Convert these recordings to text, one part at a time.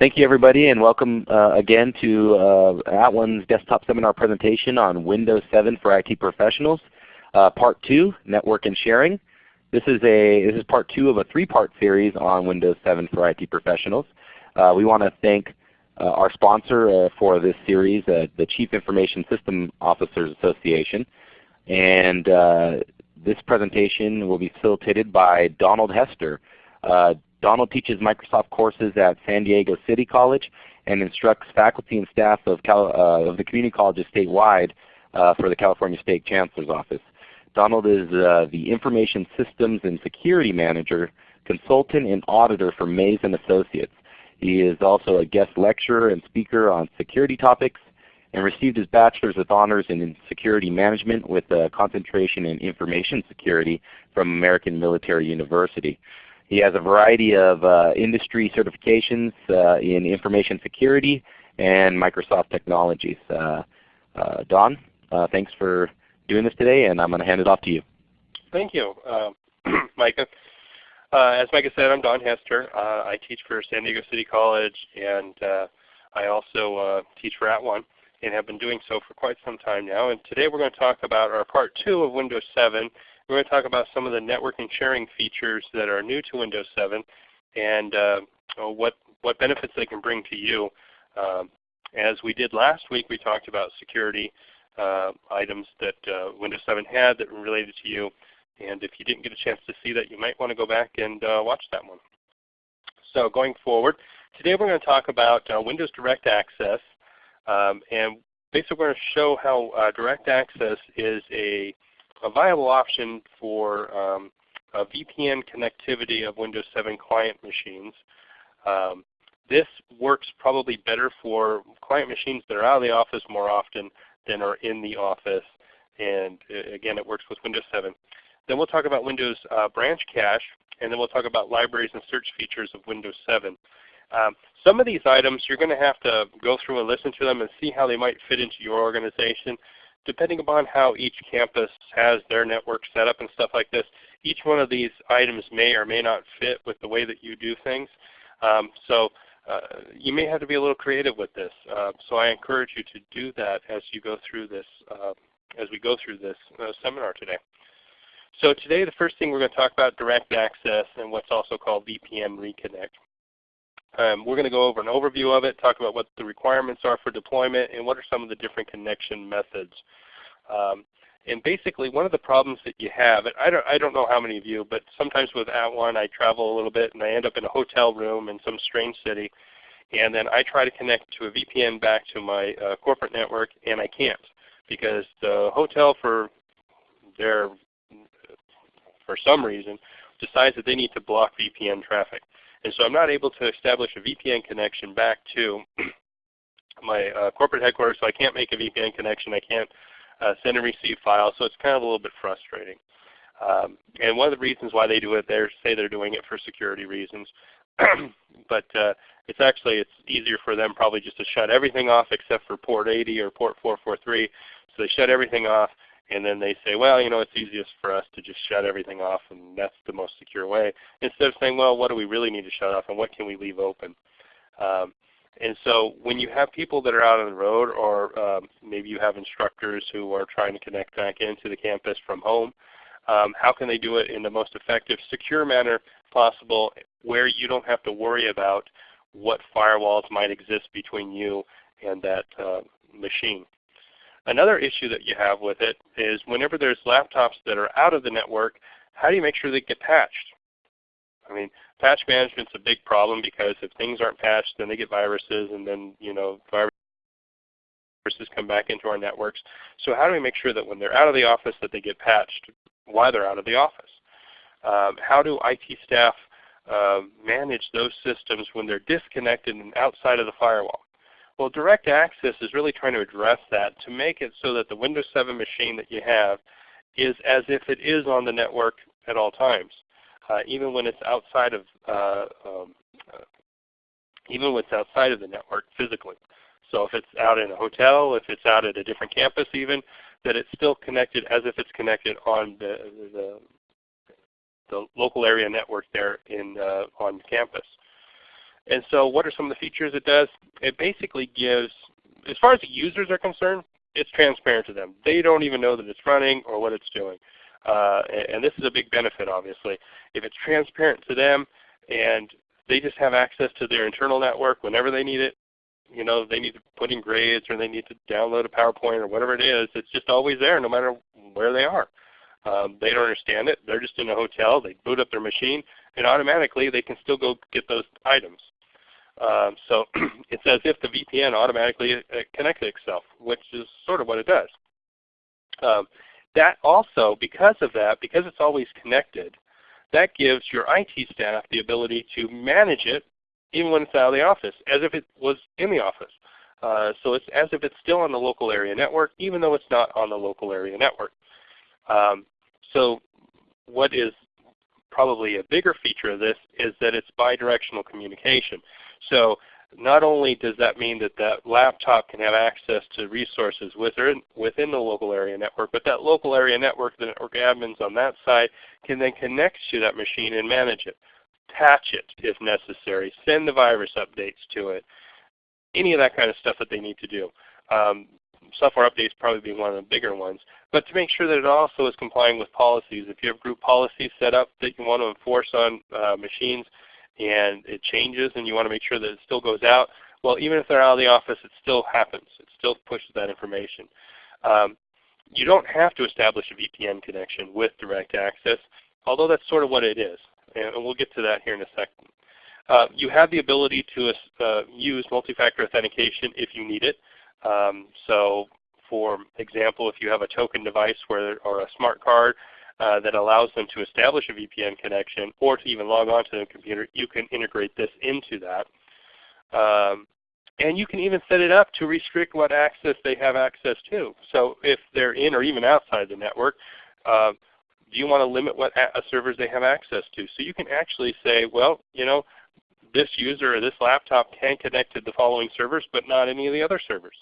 Thank you everybody and welcome uh, again to uh, @ONE's desktop seminar presentation on Windows 7 for IT professionals. Uh, part 2, Network and Sharing. This is, a, this is part 2 of a three-part series on Windows 7 for IT professionals. Uh, we want to thank uh, our sponsor uh, for this series, the Chief Information System Officers Association. And this presentation will be facilitated by Donald Hester. Donald teaches Microsoft courses at San Diego City College and instructs faculty and staff of, Cal, uh, of the community colleges statewide uh, for the California State Chancellor's Office. Donald is uh, the Information Systems and Security Manager, Consultant and Auditor for Maze & Associates. He is also a guest lecturer and speaker on security topics and received his bachelor's with honors in security management with a concentration in information security from American Military University. He has a variety of uh, industry certifications uh, in information security and Microsoft technologies. Uh, uh Don, uh, thanks for doing this today, and I'm going to hand it off to you. Thank you, um, Micah. Uh, as Micah said, I'm Don Hester. I teach for San Diego City College, and I also teach for @ONE and have been doing so for quite some time now. And today we're going to talk about our part two of Windows 7 we're going to talk about some of the networking sharing features that are new to Windows 7 and uh, what, what benefits they can bring to you. Um, as we did last week, we talked about security uh, items that uh, Windows 7 had that were related to you. And if you didn't get a chance to see that, you might want to go back and uh, watch that one. So going forward, today we're going to talk about uh, Windows Direct Access. Um, and basically we're going to show how uh, Direct Access is a a viable option for um, VPN connectivity of Windows 7 client machines. Um, this works probably better for client machines that are out of the office more often than are in the office. And uh, again, it works with Windows 7. Then we'll talk about Windows uh, Branch Cache, and then we'll talk about libraries and search features of Windows 7. Um, some of these items you're going to have to go through and listen to them and see how they might fit into your organization depending upon how each campus has their network set up and stuff like this, each one of these items may or may not fit with the way that you do things. Um, so uh, you may have to be a little creative with this. Uh, so I encourage you to do that as you go through this, uh, as we go through this uh, seminar today. So today the first thing we're going to talk about direct access and what's also called VPN Reconnect. Um, we're going to go over an overview of it, talk about what the requirements are for deployment, and what are some of the different connection methods. Um, and basically one of the problems that you have, and I don't, I don't know how many of you, but sometimes with At @ONE I travel a little bit and I end up in a hotel room in some strange city, and then I try to connect to a VPN back to my uh, corporate network and I can't because the hotel for their, for some reason decides that they need to block VPN traffic. And so I'm not able to establish a VPN connection back to my uh, corporate headquarters, so I can't make a VPN connection. I can't uh, send and receive files, so it's kind of a little bit frustrating. Um, and one of the reasons why they do it, they say they're doing it for security reasons. but uh, it's actually it's easier for them probably just to shut everything off except for port 80 or port 443. So they shut everything off and then they say, well, you know, it's easiest for us to just shut everything off, and that's the most secure way. Instead of saying, well, what do we really need to shut off, and what can we leave open? Um, and so when you have people that are out on the road, or um, maybe you have instructors who are trying to connect back into the campus from home, um, how can they do it in the most effective, secure manner possible where you don't have to worry about what firewalls might exist between you and that uh, machine? Another issue that you have with it is whenever there's laptops that are out of the network, how do you make sure they get patched? I mean, patch management is a big problem because if things aren't patched, then they get viruses, and then you know viruses come back into our networks. So how do we make sure that when they're out of the office that they get patched while they're out of the office? Um, how do IT staff uh, manage those systems when they're disconnected and outside of the firewall? Well, direct access is really trying to address that to make it so that the Windows 7 machine that you have is as if it is on the network at all times, uh, even when it's outside of uh, um, uh, even when it's outside of the network physically. So if it's out in a hotel, if it's out at a different campus even, that it's still connected as if it's connected on the, the, the local area network there in, uh, on campus. And so what are some of the features it does? It basically gives, as far as the users are concerned, it's transparent to them. They don't even know that it's running or what it's doing. Uh, and this is a big benefit obviously. If it's transparent to them and they just have access to their internal network whenever they need it, you know, they need to put in grades or they need to download a PowerPoint or whatever it is, it's just always there no matter where they are. Um, they don't understand it. They're just in a hotel. They boot up their machine, and automatically they can still go get those items. Um, so it's as if the VPN automatically uh, connects itself, which is sort of what it does. Um, that also, because of that, because it's always connected, that gives your IT staff the ability to manage it even when it's out of the office, as if it was in the office. Uh, so it's as if it's still on the local area network, even though it's not on the local area network. Um, so what is probably a bigger feature of this is that it's bidirectional communication. So not only does that mean that that laptop can have access to resources within, within the local area network, but that local area network, the network admins on that side can then connect to that machine and manage it, patch it if necessary, send the virus updates to it, any of that kind of stuff that they need to do. Um, software updates probably being one of the bigger ones. But to make sure that it also is complying with policies. If you have group policies set up that you want to enforce on uh, machines and it changes and you want to make sure that it still goes out, well even if they're out of the office it still happens. It still pushes that information. Um, you don't have to establish a VPN connection with direct access, although that's sort of what it is. And we'll get to that here in a second. Uh, you have the ability to uh, use multi-factor authentication if you need it. Um, so for example, if you have a token device where, or a smart card uh, that allows them to establish a VPN connection or to even log on to the computer, you can integrate this into that. Um, and you can even set it up to restrict what access they have access to. So if they're in or even outside the network, uh, do you want to limit what servers they have access to? So you can actually say, well, you know, this user or this laptop can connect to the following servers, but not any of the other servers.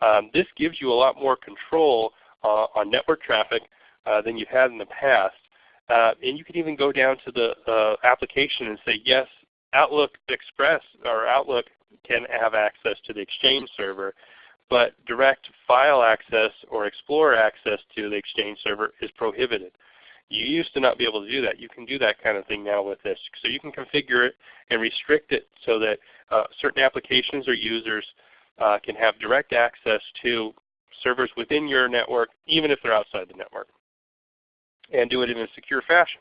Um, this gives you a lot more control uh, on network traffic uh, than you've had in the past. Uh, and you can even go down to the application and say, yes, Outlook Express or Outlook can have access to the Exchange server, but direct file access or Explorer access to the Exchange server is prohibited. You used to not be able to do that. You can do that kind of thing now with this. So you can configure it and restrict it so that uh, certain applications or users uh, can have direct access to servers within your network, even if they're outside the network, and do it in a secure fashion.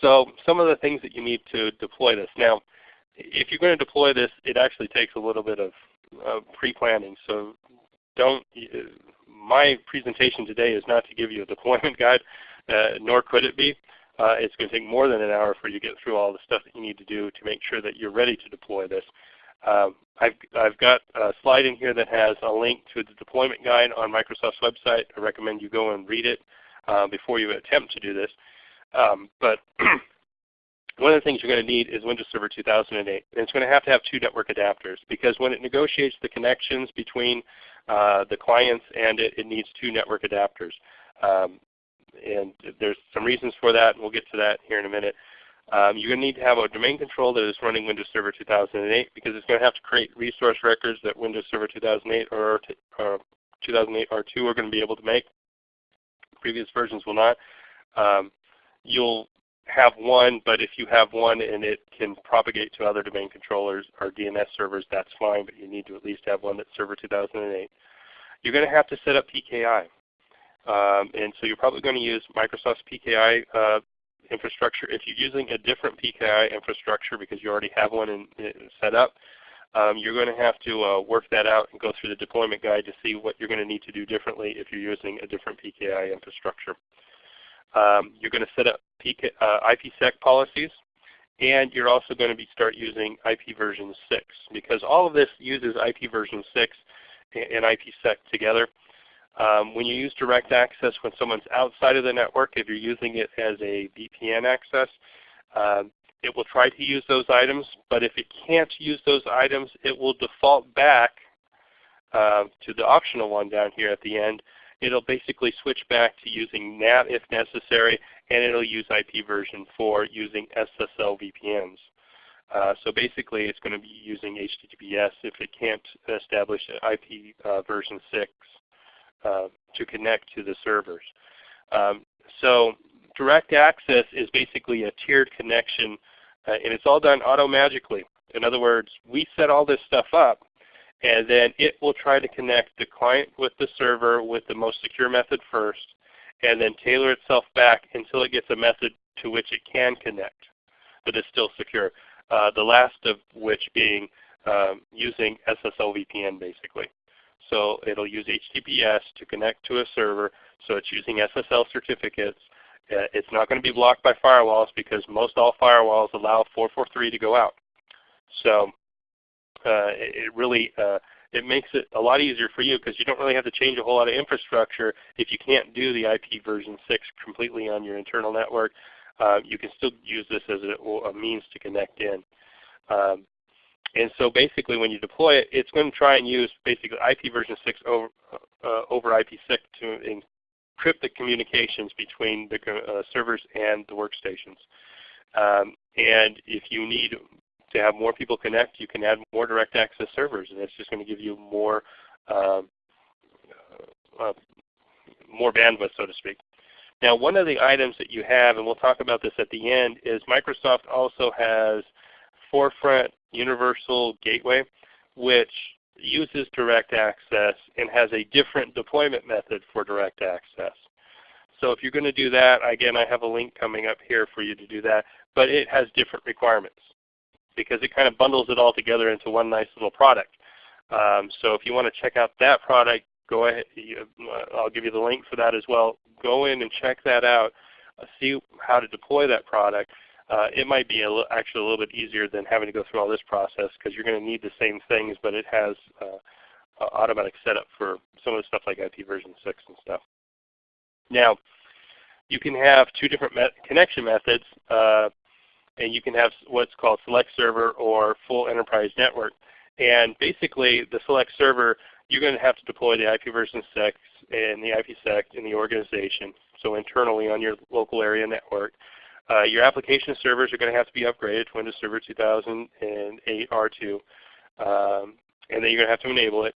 So some of the things that you need to deploy this. Now, if you're going to deploy this, it actually takes a little bit of uh, pre-planning. So don't, my presentation today is not to give you a deployment guide, uh, nor could it be. Uh, it's going to take more than an hour for you to get through all the stuff that you need to do to make sure that you're ready to deploy this. Um, I've, I've got a slide in here that has a link to the deployment guide on Microsoft's website. I recommend you go and read it uh, before you attempt to do this. Um, but one of the things you're going to need is Windows Server 2008. And it's going to have to have two network adapters because when it negotiates the connections between uh, the clients and it, it needs two network adapters. Um, and there's some reasons for that, and we'll get to that here in a minute. Um, you're going to need to have a domain control that is running Windows Server 2008 because it's going to have to create resource records that Windows Server 2008 or, or 2008 R2 are going to be able to make. Previous versions will not. Um, you'll have one, but if you have one and it can propagate to other domain controllers or DNS servers, that's fine, but you need to at least have one that's Server 2008. You're going to have to set up PKI. Um, and so you're probably going to use Microsoft's PKI uh, infrastructure. If you're using a different PKI infrastructure because you already have one in, in set up, um, you're going to have to uh, work that out and go through the deployment guide to see what you're going to need to do differently if you're using a different PKI infrastructure. Um, you're going to set up PK, uh, IPsec policies, and you're also going to be start using IP version 6 because all of this uses IP version 6 and IPsec together. Um, when you use direct access when someone's outside of the network, if you're using it as a VPN access, um, it will try to use those items, but if it can't use those items, it will default back uh, to the optional one down here at the end. It'll basically switch back to using NAT if necessary, and it'll use IP version 4 using SSL VPNs. Uh, so basically it's going to be using HTTPS if it can't establish IP uh, version 6 uh, to connect to the servers. Um, so direct access is basically a tiered connection uh, and it's all done auto-magically. In other words, we set all this stuff up and then it will try to connect the client with the server with the most secure method first and then tailor itself back until it gets a method to which it can connect but is still secure. Uh, the last of which being um, using SSL VPN basically. So it'll use HTTPS to connect to a server, so it's using SSL certificates. Uh, it's not going to be blocked by firewalls because most all firewalls allow 443 to go out. So uh, it really uh, it makes it a lot easier for you because you don't really have to change a whole lot of infrastructure if you can't do the IP version 6 completely on your internal network. Uh, you can still use this as a, a means to connect in. Um, and so basically when you deploy it, it's going to try and use basically IP version 6 over, uh, over IPsec to encrypt the communications between the uh, servers and the workstations. Um, and if you need to have more people connect, you can add more direct access servers, and it's just going to give you more um, uh, more bandwidth, so to speak. Now one of the items that you have, and we'll talk about this at the end, is Microsoft also has Forefront Universal Gateway, which uses direct access and has a different deployment method for direct access. So if you're going to do that, again I have a link coming up here for you to do that, but it has different requirements because it kind of bundles it all together into one nice little product. Um, so if you want to check out that product, go ahead. I'll give you the link for that as well. Go in and check that out. Uh, see how to deploy that product. Uh, it might be a actually a little bit easier than having to go through all this process because you're going to need the same things, but it has uh, automatic setup for some of the stuff like IP version 6 and stuff. Now, you can have two different me connection methods, uh, and you can have what's called select server or full enterprise network. And basically, the select server you're going to have to deploy the IP version 6 and the IPsec in the organization, so internally on your local area network. Uh, your application servers are going to have to be upgraded to Windows Server 2008 R2, um, and then you're going to have to enable it.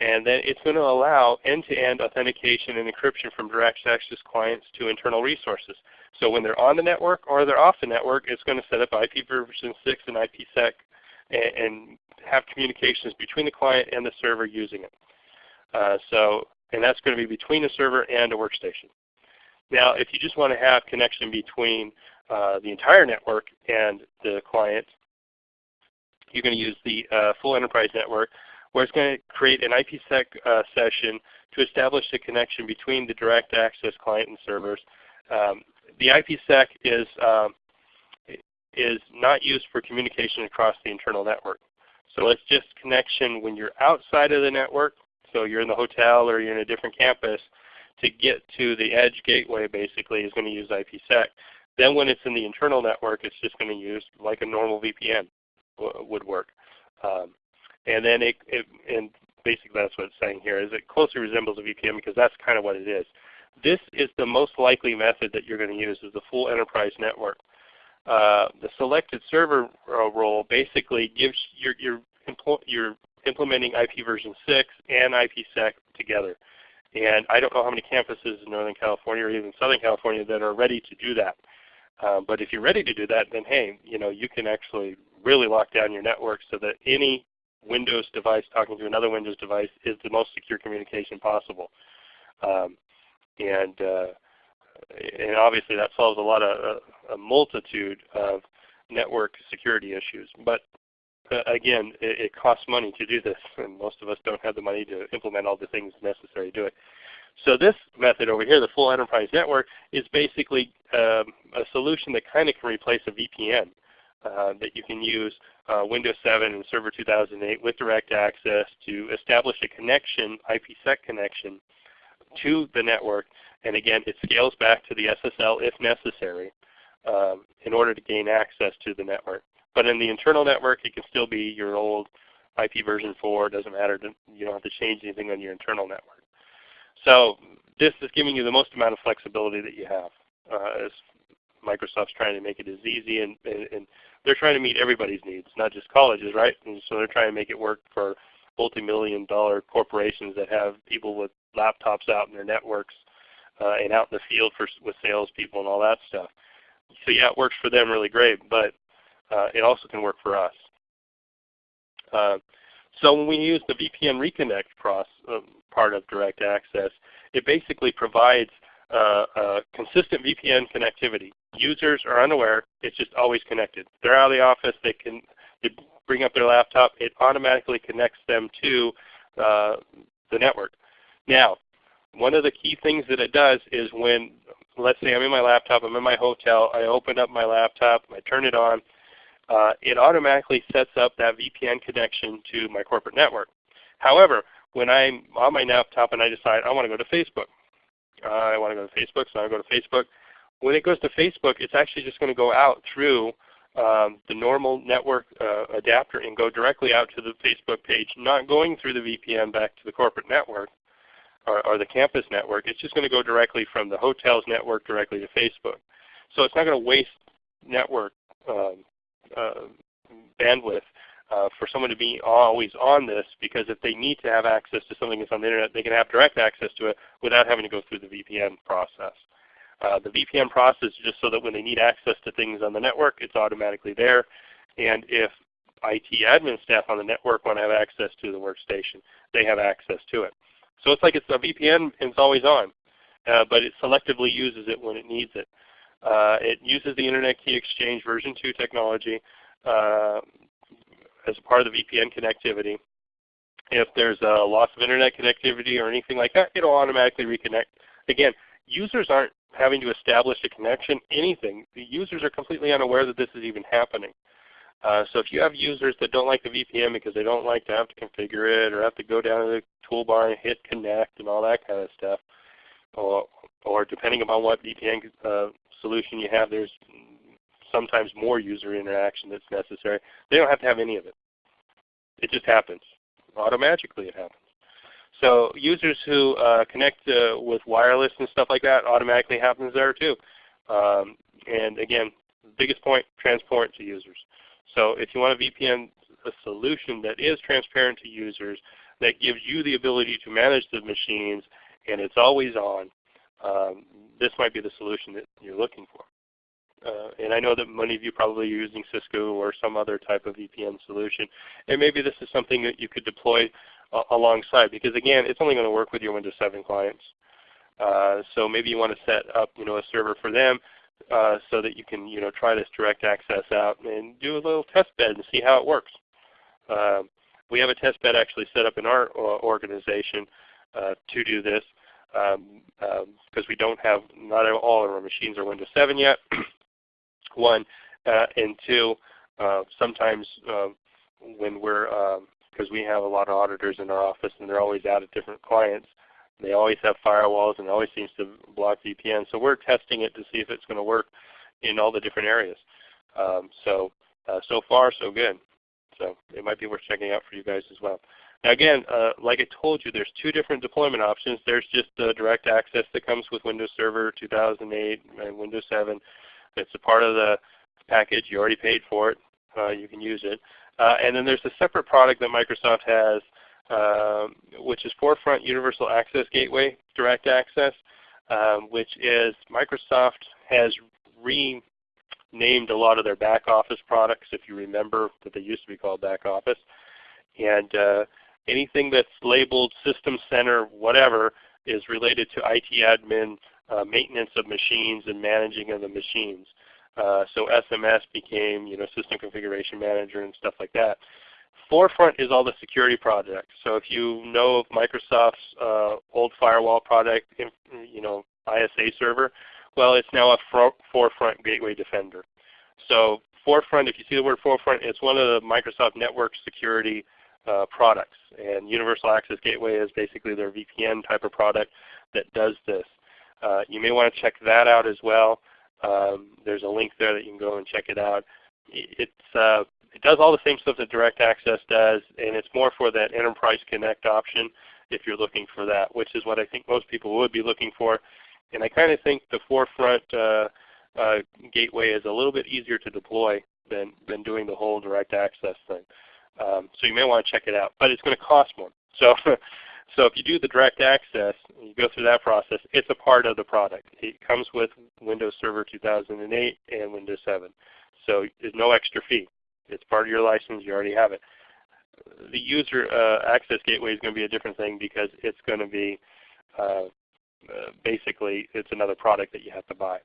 And then it's going to allow end-to-end -end authentication and encryption from direct access clients to internal resources. So when they're on the network or they're off the network, it's going to set up IP version 6 and IPsec and, and have communications between the client and the server using it. Uh, so, and that's going to be between the server and a workstation. Now, if you just want to have connection between uh, the entire network and the client, you're going to use the uh, full enterprise network where it's going to create an IPsec uh, session to establish the connection between the direct access client and servers. Um, the IPsec is, um, is not used for communication across the internal network. So it's just connection when you're outside of the network, so you're in the hotel or you're in a different campus, to get to the edge gateway basically is going to use IPsec. Then when it's in the internal network, it's just going to use like a normal VPN would work. Um, and then it, it, and basically that's what it's saying here, is it closely resembles a VPN because that's kind of what it is. This is the most likely method that you're going to use is the full enterprise network. Uh, the selected server uh, role basically gives your, your, you're implementing IP version 6 and IPsec together. And I don't know how many campuses in Northern California or even Southern California that are ready to do that. Uh, but if you're ready to do that, then hey, you know, you can actually really lock down your network so that any Windows device talking to another Windows device is the most secure communication possible. Um, and uh, and obviously that solves a lot of a, a multitude of network security issues. But uh, again, it, it, costs money to do this, and most of us don't have the money to implement all the things necessary to do it. So this method over here, the full enterprise network, is basically um, a solution that kind of can replace a VPN uh, that you can use uh, Windows 7 and Server 2008 with direct access to establish a connection, IPsec connection, to the network. And again, it scales back to the SSL if necessary um, in order to gain access to the network. But in the internal network, it can still be your old IP version 4. It doesn't matter. You don't have to change anything on your internal network. So this is giving you the most amount of flexibility that you have. Uh, as Microsoft's trying to make it as easy and, and, and they're trying to meet everybody's needs, not just colleges, right? And so they're trying to make it work for multi-million dollar corporations that have people with laptops out in their networks uh, and out in the field for, with salespeople and all that stuff. So yeah, it works for them really great, but uh, it also can work for us. So when we use the VPN Reconnect process, uh, part of Direct Access, it basically provides uh, consistent VPN connectivity. Users are unaware; it's just always connected. They're out of the office; they can they bring up their laptop. It automatically connects them to uh, the network. Now, one of the key things that it does is when, let's say I'm in my laptop, I'm in my hotel, I open up my laptop, I turn it on, uh, it automatically sets up that VPN connection to my corporate network. However, when I'm on my laptop and I decide I want to go to Facebook, uh, I want to go to Facebook, so I go to Facebook. When it goes to Facebook, it's actually just going to go out through um, the normal network uh, adapter and go directly out to the Facebook page, not going through the VPN back to the corporate network or, or the campus network. It's just going to go directly from the hotel's network directly to Facebook. So it's not going to waste network um, bandwidth uh, for someone to be always on this because if they need to have access to something that's on the Internet, they can have direct access to it without having to go through the VPN process. Uh, the VPN process is just so that when they need access to things on the network, it's automatically there. And if IT admin staff on the network want to have access to the workstation, they have access to it. So it's like it's a VPN and it's always on, uh, but it selectively uses it when it needs it. Uh, it uses the Internet Key Exchange version 2 technology uh, as part of the VPN connectivity. If there's a loss of Internet connectivity or anything like that, it'll automatically reconnect. Again, users aren't having to establish a connection, anything. The users are completely unaware that this is even happening. Uh, so if you have users that don't like the VPN because they don't like to have to configure it or have to go down to the toolbar and hit connect and all that kind of stuff, or, or depending upon what VPN uh, solution you have, there's sometimes more user interaction that's necessary. They don't have to have any of it. It just happens. Automatically it happens. So users who uh, connect uh, with wireless and stuff like that automatically happens there too. Um, and again, biggest point, transparent to users. So if you want a VPN a solution that is transparent to users, that gives you the ability to manage the machines, and it's always on, um, this might be the solution that you're looking for. Uh, and I know that many of you probably are using Cisco or some other type of VPN solution. And maybe this is something that you could deploy uh, alongside because again, it's only going to work with your Windows 7 clients. Uh, so maybe you want to set up you know, a server for them uh, so that you can you know, try this direct access out and do a little test bed and see how it works. Um, we have a test bed actually set up in our uh, organization uh, to do this because um, um, we don't have, not all of our machines are Windows 7 yet. one, uh, and two, uh, sometimes uh, when we're, because um, we have a lot of auditors in our office and they're always out at different clients, they always have firewalls and it always seems to block VPN. So we're testing it to see if it's going to work in all the different areas. Um, so uh, so far so good. So it might be worth checking out for you guys as well. Now again, uh, like I told you, there's two different deployment options. There's just the direct access that comes with Windows Server 2008 and Windows 7. It's a part of the package. You already paid for it. Uh, you can use it. Uh, and then there's a separate product that Microsoft has, um, which is Forefront Universal Access Gateway Direct Access, um, which is Microsoft has renamed a lot of their back office products, if you remember that they used to be called back office. And uh, anything that's labeled System Center, whatever, is related to IT admin uh, maintenance of machines and managing of the machines. Uh, so SMS became you know, System Configuration Manager and stuff like that. Forefront is all the security projects. So if you know of Microsoft's uh, old firewall product, you know, ISA server, well it's now a Forefront Gateway Defender. So Forefront, if you see the word Forefront, it's one of the Microsoft network security uh, products. And Universal Access Gateway is basically their VPN type of product that does this. Uh, you may want to check that out as well. Um, there's a link there that you can go and check it out. It's, uh, it does all the same stuff that Direct Access does, and it's more for that Enterprise Connect option if you're looking for that, which is what I think most people would be looking for. And I kind of think the Forefront uh, uh, gateway is a little bit easier to deploy than, than doing the whole direct access thing. Um, so you may want to check it out, but it's going to cost more. So, so if you do the direct access, you go through that process, it's a part of the product. It comes with Windows Server 2008 and Windows 7. So there's no extra fee. It's part of your license. You already have it. The user uh, access gateway is going to be a different thing because it's going to be uh, basically it's another product that you have to buy.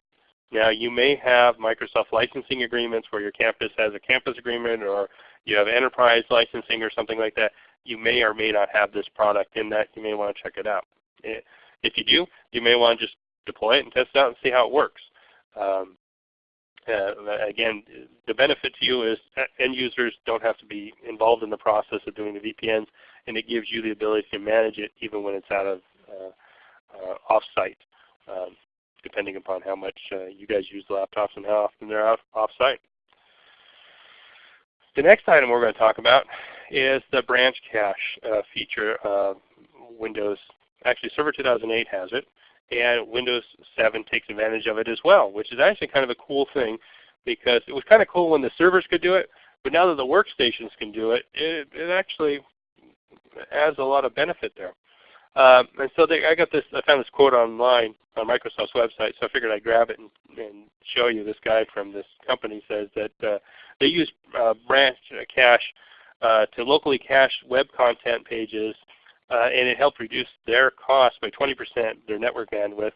Now you may have Microsoft licensing agreements where your campus has a campus agreement or you have enterprise licensing or something like that. You may or may not have this product in that. You may want to check it out. If you do, you may want to just deploy it and test it out and see how it works. Um, uh, again, the benefit to you is end users don't have to be involved in the process of doing the VPNs, and it gives you the ability to manage it even when it's out of uh, uh, off-site, um, depending upon how much uh, you guys use the laptops and how often they're out off-site. The next item we're going to talk about is the branch cache uh, feature. Windows, actually Server 2008 has it, and Windows 7 takes advantage of it as well, which is actually kind of a cool thing because it was kind of cool when the servers could do it, but now that the workstations can do it, it, it actually adds a lot of benefit there. Um, and so they, I got this, I found this quote online on Microsoft's website, so I figured I'd grab it and, and show you. This guy from this company says that uh, they use uh, branch cache uh, to locally cache web content pages, uh, and it helped reduce their cost by 20%, their network bandwidth,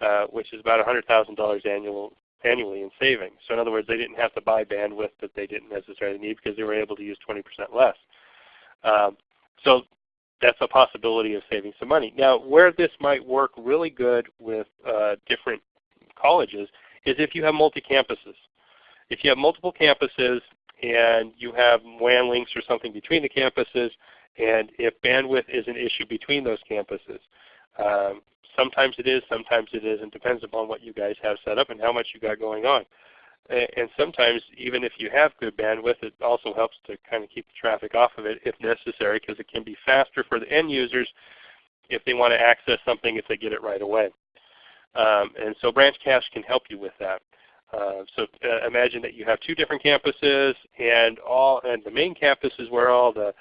uh, which is about $100,000 annual, annually in savings. So in other words, they didn't have to buy bandwidth that they didn't necessarily need because they were able to use 20% less. Um, so that's a possibility of saving some money. Now where this might work really good with uh, different colleges is if you have multi-campuses. If you have multiple campuses and you have WAN links or something between the campuses, and if bandwidth is an issue between those campuses. Um, sometimes it is, sometimes it isn't. Depends upon what you guys have set up and how much you got going on. And sometimes even if you have good bandwidth, it also helps to kind of keep the traffic off of it if necessary because it can be faster for the end users if they want to access something if they get it right away. Um, and so branch cache can help you with that. Uh, so uh, imagine that you have two different campuses and all and the main campus is where all the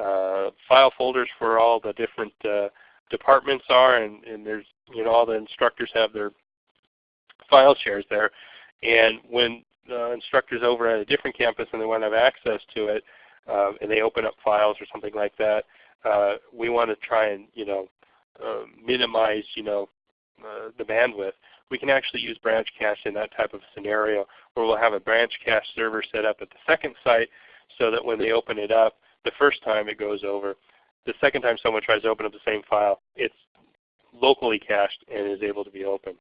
uh, file folders for all the different uh, departments are and, and there's you know all the instructors have their file shares there and when the instructors over at a different campus and they want to have access to it, uh, and they open up files or something like that, uh, we want to try and you know uh, minimize you know the bandwidth. We can actually use branch cache in that type of scenario where we'll have a branch cache server set up at the second site so that when they open it up, the first time it goes over. The second time someone tries to open up the same file, it's locally cached and is able to be opened.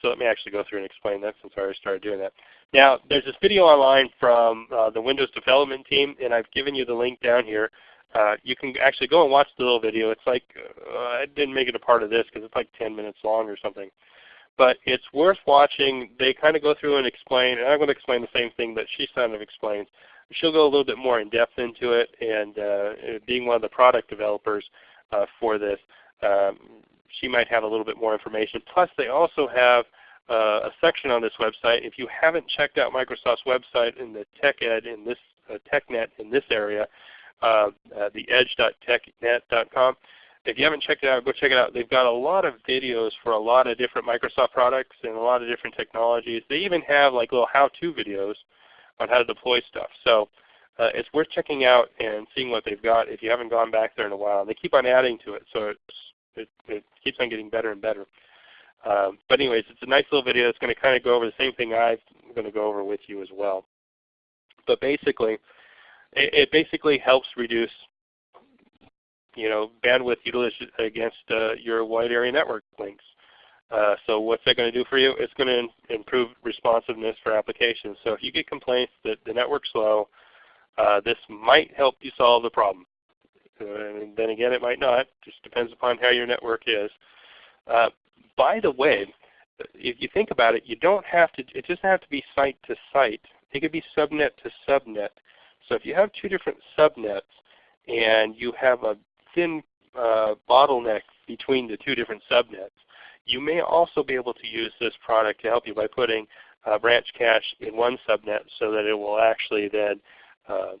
So let me actually go through and explain that since I already started doing that. Now there's this video online from uh, the Windows development team and I've given you the link down here. Uh, you can actually go and watch the little video. It's like, uh, I didn't make it a part of this because it's like 10 minutes long or something. But it's worth watching. They kind of go through and explain, and I'm going to explain the same thing that she kind of explains. She'll go a little bit more in depth into it, and uh, being one of the product developers uh, for this, um, she might have a little bit more information. Plus they also have uh, a section on this website. If you haven't checked out Microsoft's website in the TechEd in this uh, TechNet in this area, uh, uh, the edge.technet.com. If you haven't checked it out, go check it out. They've got a lot of videos for a lot of different Microsoft products and a lot of different technologies. They even have like little how-to videos on how to deploy stuff. So uh, it's worth checking out and seeing what they've got if you haven't gone back there in a while. And they keep on adding to it, so it, it keeps on getting better and better. Um, but anyways, it's a nice little video. It's going to kind of go over the same thing I'm going to go over with you as well. But basically, it, it basically helps reduce you know, bandwidth utilization against uh, your wide area network links. Uh, so what's that going to do for you? It's going to improve responsiveness for applications. So if you get complaints that the network's slow, uh, this might help you solve the problem. Uh, and then again, it might not. Just depends upon how your network is. Uh, by the way, if you think about it, you don't have to. It doesn't have to be site to site. It could be subnet to subnet. So if you have two different subnets and you have a thin uh, bottleneck between the two different subnets, you may also be able to use this product to help you by putting uh, branch cache in one subnet so that it will actually then uh,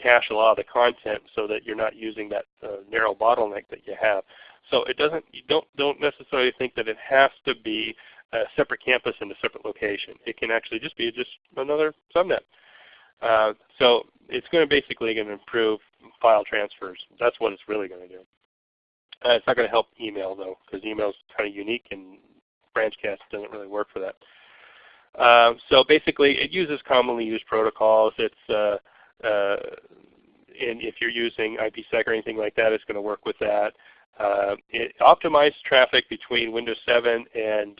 cache a lot of the content so that you're not using that uh, narrow bottleneck that you have. So it doesn't, you don't, don't necessarily think that it has to be a separate campus in a separate location. It can actually just be just another subnet. Uh, so it's going to basically going to improve file transfers. That's what it's really going to do. Uh, it's not going to help email though, because email is kind of unique and branch cache doesn't really work for that. Uh, so basically, it uses commonly used protocols. It's uh, uh, and if you're using IPsec or anything like that, it's going to work with that. Uh, it optimized traffic between Windows 7 and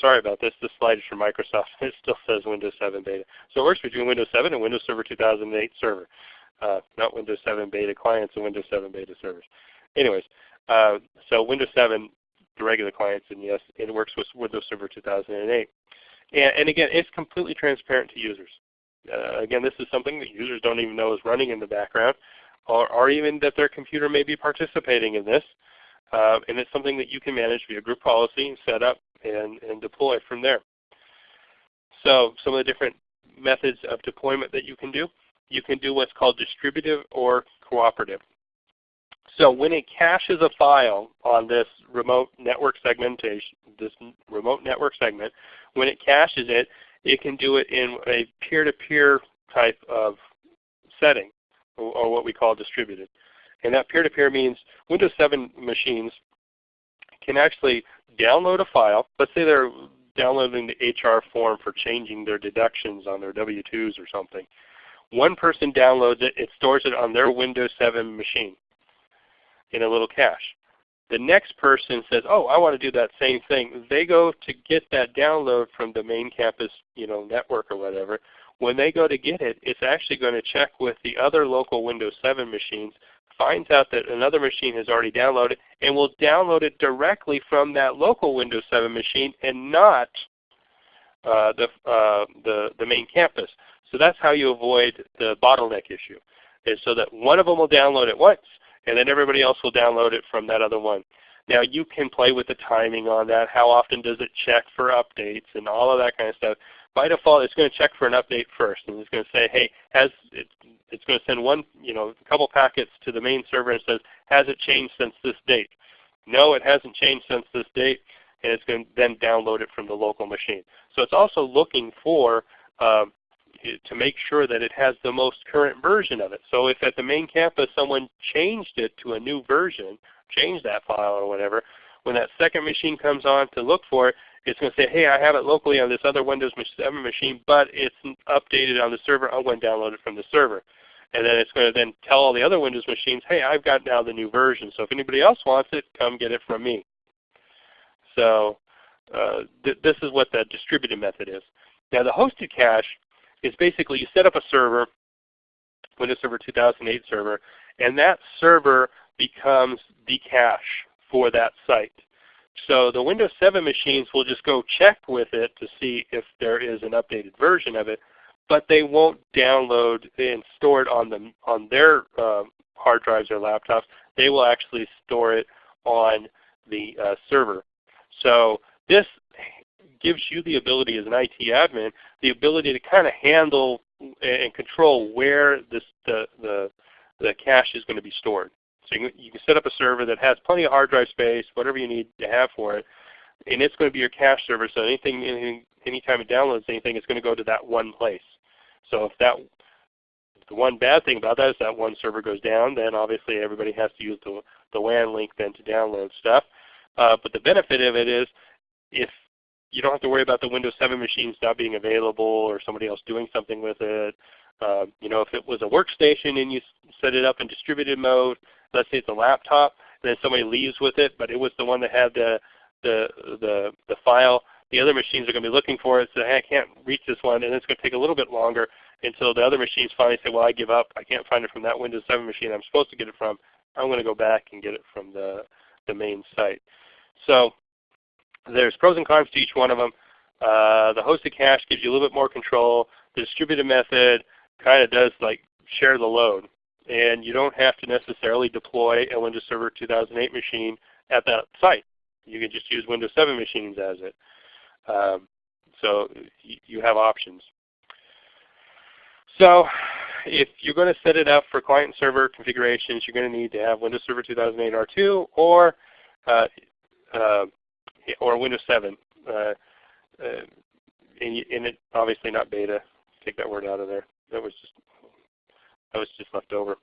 sorry about this. This slide is from Microsoft. It still says Windows 7 beta. So it works between Windows 7 and Windows Server 2008 server, uh, not Windows 7 beta clients and Windows 7 beta servers. Anyways, uh, so Windows 7, the regular clients, and yes, it works with Windows Server 2008. And, and again, it's completely transparent to users. Uh, again, this is something that users don't even know is running in the background, or, or even that their computer may be participating in this. Uh, and it's something that you can manage via group policy, set up, and, and deploy from there. So some of the different methods of deployment that you can do. You can do what's called distributive or cooperative. So when it caches a file on this remote network segmentation, this remote network segment, when it caches it, it can do it in a peer-to-peer -peer type of setting, or, or, what we call distributed. And that peer-to-peer -peer means Windows 7 machines can actually download a file. Let's say they're downloading the HR form for changing their deductions on their W-2s or something. One person downloads it, it stores it on their Windows 7 machine in a little cache. The next person says, oh, I want to do that same thing. They go to get that download from the main campus you know, network or whatever. When they go to get it, it's actually going to check with the other local Windows 7 machines, finds out that another machine has already downloaded, and will download it directly from that local Windows 7 machine and not uh, the, uh, the, the main campus. So that's how you avoid the bottleneck issue, is so that one of them will download it once, and then everybody else will download it from that other one. Now you can play with the timing on that. How often does it check for updates and all of that kind of stuff. By default, it's going to check for an update first, and it's going to say, hey, has it, it's going to send one, you know, a couple packets to the main server and says, has it changed since this date? No, it hasn't changed since this date, and it's going to then download it from the local machine. So it's also looking for um, to make sure that it has the most current version of it. So if at the main campus someone changed it to a new version, changed that file or whatever, when that second machine comes on to look for it, it's going to say, hey, I have it locally on this other Windows 7 machine, but it's updated on the server. I'm going to download it from the server. And then it's going to then tell all the other Windows machines, hey, I've got now the new version. So if anybody else wants it, come get it from me. So uh, th this is what the distributed method is. Now the hosted cache is basically you set up a server, Windows Server 2008 server, and that server becomes the cache for that site. So the Windows 7 machines will just go check with it to see if there is an updated version of it, but they won't download and store it on, the, on their uh, hard drives or laptops. They will actually store it on the uh, server. So this gives you the ability as an IT admin, the ability to kind of handle and control where this, the, the, the cache is going to be stored. So you can, you can set up a server that has plenty of hard drive space, whatever you need to have for it, and it's going to be your cache server. So anything, anything anytime it downloads anything, it's going to go to that one place. So if that the one bad thing about that is that one server goes down, then obviously everybody has to use the, the WAN link then to download stuff. Uh, but the benefit of it is if you don't have to worry about the Windows 7 machines not being available or somebody else doing something with it. Uh, you know, if it was a workstation and you set it up in distributed mode, let's say it's a laptop, and then somebody leaves with it, but it was the one that had the the the, the file. The other machines are going to be looking for it, so hey, I can't reach this one, and it's going to take a little bit longer until the other machines finally say, well, I give up. I can't find it from that Windows 7 machine I'm supposed to get it from. I'm going to go back and get it from the, the main site. So there's pros and cons to each one of them. Uh, the hosted cache gives you a little bit more control. The distributed method kind of does like share the load. And you don't have to necessarily deploy a Windows Server 2008 machine at that site. You can just use Windows 7 machines as it. Um, so you have options. So if you're going to set it up for client and server configurations, you're going to need to have Windows Server 2008 R2 or uh, uh, or Windows 7. Uh, uh, and, and it obviously not beta. Take that word out of there. That was just that was just left over.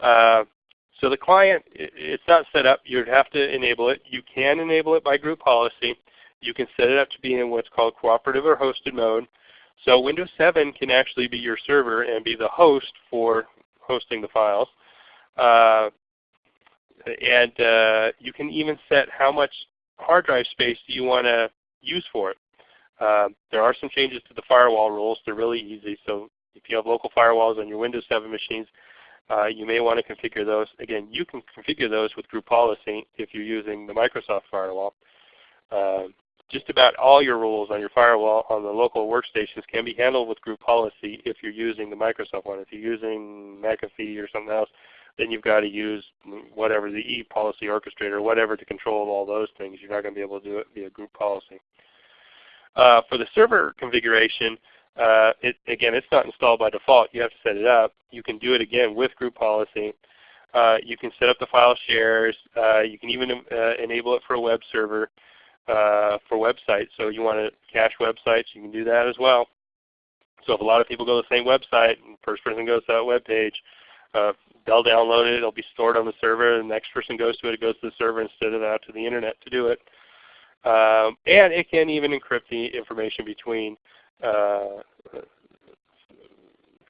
Uh, so the client, it's not set up. You'd have to enable it. You can enable it by group policy. You can set it up to be in what's called cooperative or hosted mode. So Windows 7 can actually be your server and be the host for hosting the files. Uh, and uh, you can even set how much hard drive space you want to use for it. Uh, there are some changes to the firewall rules. They're really easy. So if you have local firewalls on your Windows 7 machines, uh, you may want to configure those. Again, you can configure those with group policy if you're using the Microsoft firewall. Uh, just about all your rules on your firewall on the local workstations can be handled with group policy if you're using the Microsoft one. If you're using McAfee or something else, then you've got to use whatever the ePolicy orchestrator, whatever to control all those things. You're not going to be able to do it via group policy. Uh, for the server configuration, uh, it, again, it's not installed by default. You have to set it up. You can do it again with group policy. Uh, you can set up the file shares. Uh, you can even uh, enable it for a web server uh, for websites. So you want to cache websites, you can do that as well. So if a lot of people go to the same website and first person goes to that web page, uh, they'll download it, it'll be stored on the server, the next person goes to it, it goes to the server instead of out to the internet to do it. Um, and it can even encrypt the information between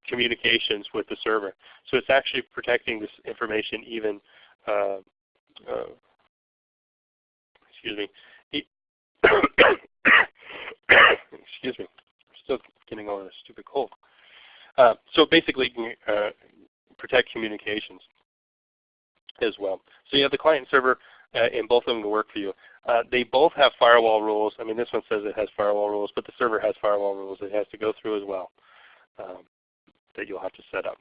communications with the server. So it's actually protecting this information even, uh, uh, excuse me, excuse me, I'm still getting over a stupid cold. Uh, so basically, uh, protect communications as well. So you have the client server, uh, and both of them will work for you. Uh, they both have firewall rules. I mean, this one says it has firewall rules, but the server has firewall rules it has to go through as well um, that you'll have to set up.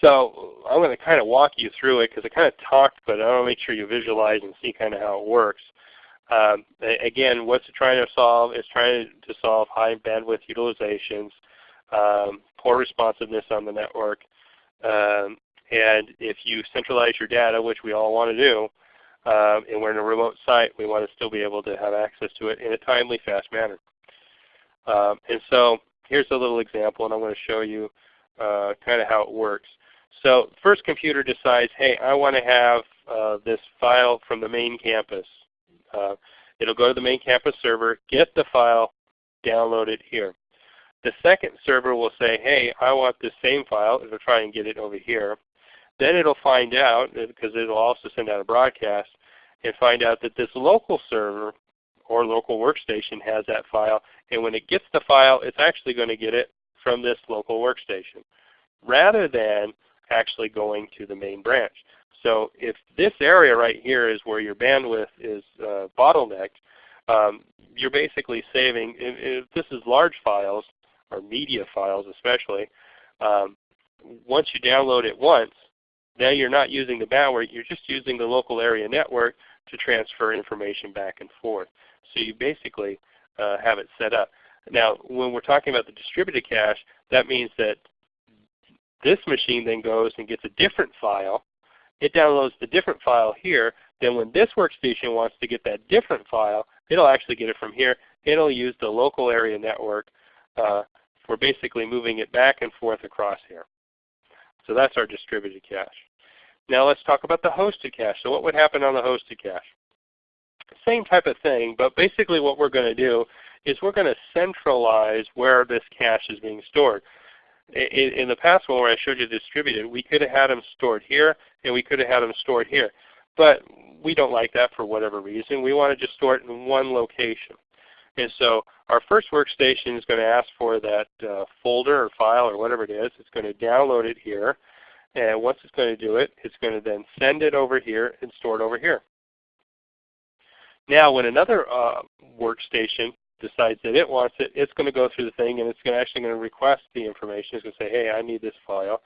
So I'm going to kind of walk you through it because I kind of talked, but I want to make sure you visualize and see kind of how it works. Um, again, what's it trying to solve? It's trying to solve high bandwidth utilizations, um, poor responsiveness on the network, um, and if you centralize your data, which we all want to do, um, and we're in a remote site, we want to still be able to have access to it in a timely, fast manner. Um, and so here's a little example, and I'm going to show you uh, kind of how it works. So first computer decides, hey, I want to have uh, this file from the main campus. Uh, it'll go to the main campus server, get the file, download it here. The second server will say, hey, I want this same file. It'll try and get it over here. Then it'll find out, because it'll also send out a broadcast, and find out that this local server or local workstation has that file. And when it gets the file, it's actually going to get it from this local workstation rather than actually going to the main branch. So if this area right here is where your bandwidth is uh, bottlenecked, um, you're basically saving, if, if, this is large files, or media files especially, um, once you download it once, now you're not using the bandwidth, you're just using the local area network to transfer information back and forth. So you basically uh, have it set up. Now when we're talking about the distributed cache, that means that this machine then goes and gets a different file it downloads the different file here. Then when this workstation wants to get that different file, it'll actually get it from here. It'll use the local area network uh, for basically moving it back and forth across here. So that's our distributed cache. Now let's talk about the hosted cache. So what would happen on the hosted cache? Same type of thing, but basically what we're going to do is we're going to centralize where this cache is being stored in, in the past one where I showed you distributed, we could have had them stored here and we could have had them stored here. But we don't like that for whatever reason. We want to just store it in one location. And so our first workstation is going to ask for that uh, folder or file or whatever it is. It's going to download it here. And once it's going to do it, it's going to then send it over here and store it over here. Now when another uh, workstation decides that it wants it, it's going to go through the thing and it's going to actually going to request the information. It's going to say, hey, I need this file.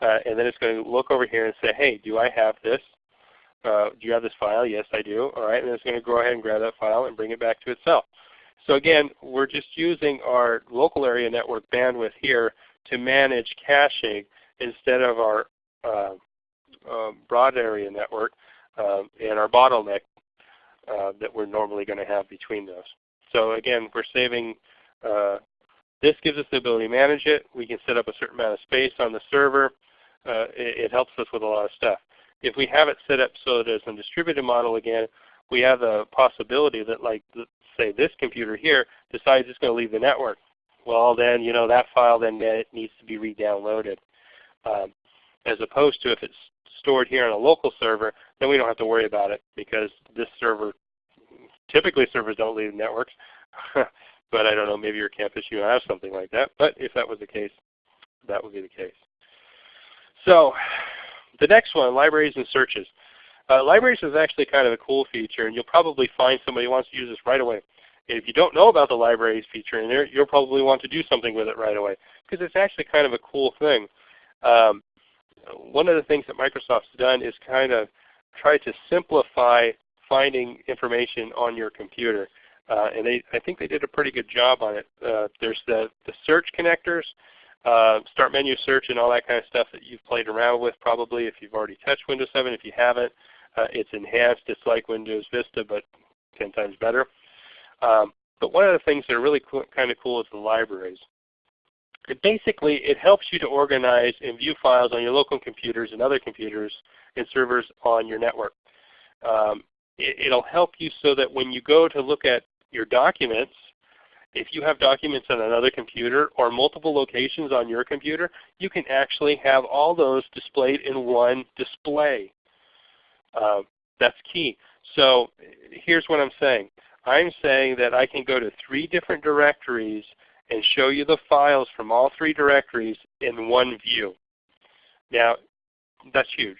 Uh, and then it's going to look over here and say, hey, do I have this? Uh, do you have this file? Yes, I do. All right, and it's going to go ahead and grab that file and bring it back to itself. So again, we're just using our local area network bandwidth here to manage caching instead of our uh, uh, broad area network uh, and our bottleneck uh, that we're normally going to have between those. So again, we're saving, uh, this gives us the ability to manage it. We can set up a certain amount of space on the server. Uh, it, it, helps us with a lot of stuff. If we have it set up so that it's a distributed model again, we have the possibility that like say this computer here decides it's going to leave the network. Well then, you know, that file then needs to be re-downloaded. Um, as opposed to if it's stored here on a local server, then we don't have to worry about it because this server, typically servers don't leave networks. but I don't know, maybe your campus you have something like that. But if that was the case, that would be the case. So the next one, libraries and searches. Uh, libraries is actually kind of a cool feature, and you'll probably find somebody who wants to use this right away. If you don't know about the libraries feature in there, you'll probably want to do something with it right away because it's actually kind of a cool thing. Um, one of the things that Microsoft's done is kind of try to simplify finding information on your computer. Uh, and they, I think they did a pretty good job on it. Uh, there's the, the search connectors, uh, start menu search and all that kind of stuff that you've played around with probably if you've already touched Windows 7. If you haven't, uh, it's enhanced. It's like Windows Vista but 10 times better. Um, but one of the things that are really cool, kind of cool is the libraries. It basically, it helps you to organize and view files on your local computers and other computers and servers on your network. Um, it, will help you so that when you go to look at your documents, if you have documents on another computer or multiple locations on your computer, you can actually have all those displayed in one display. Uh, that's key. So here's what I'm saying. I'm saying that I can go to three different directories and show you the files from all three directories in one view. Now, that's huge.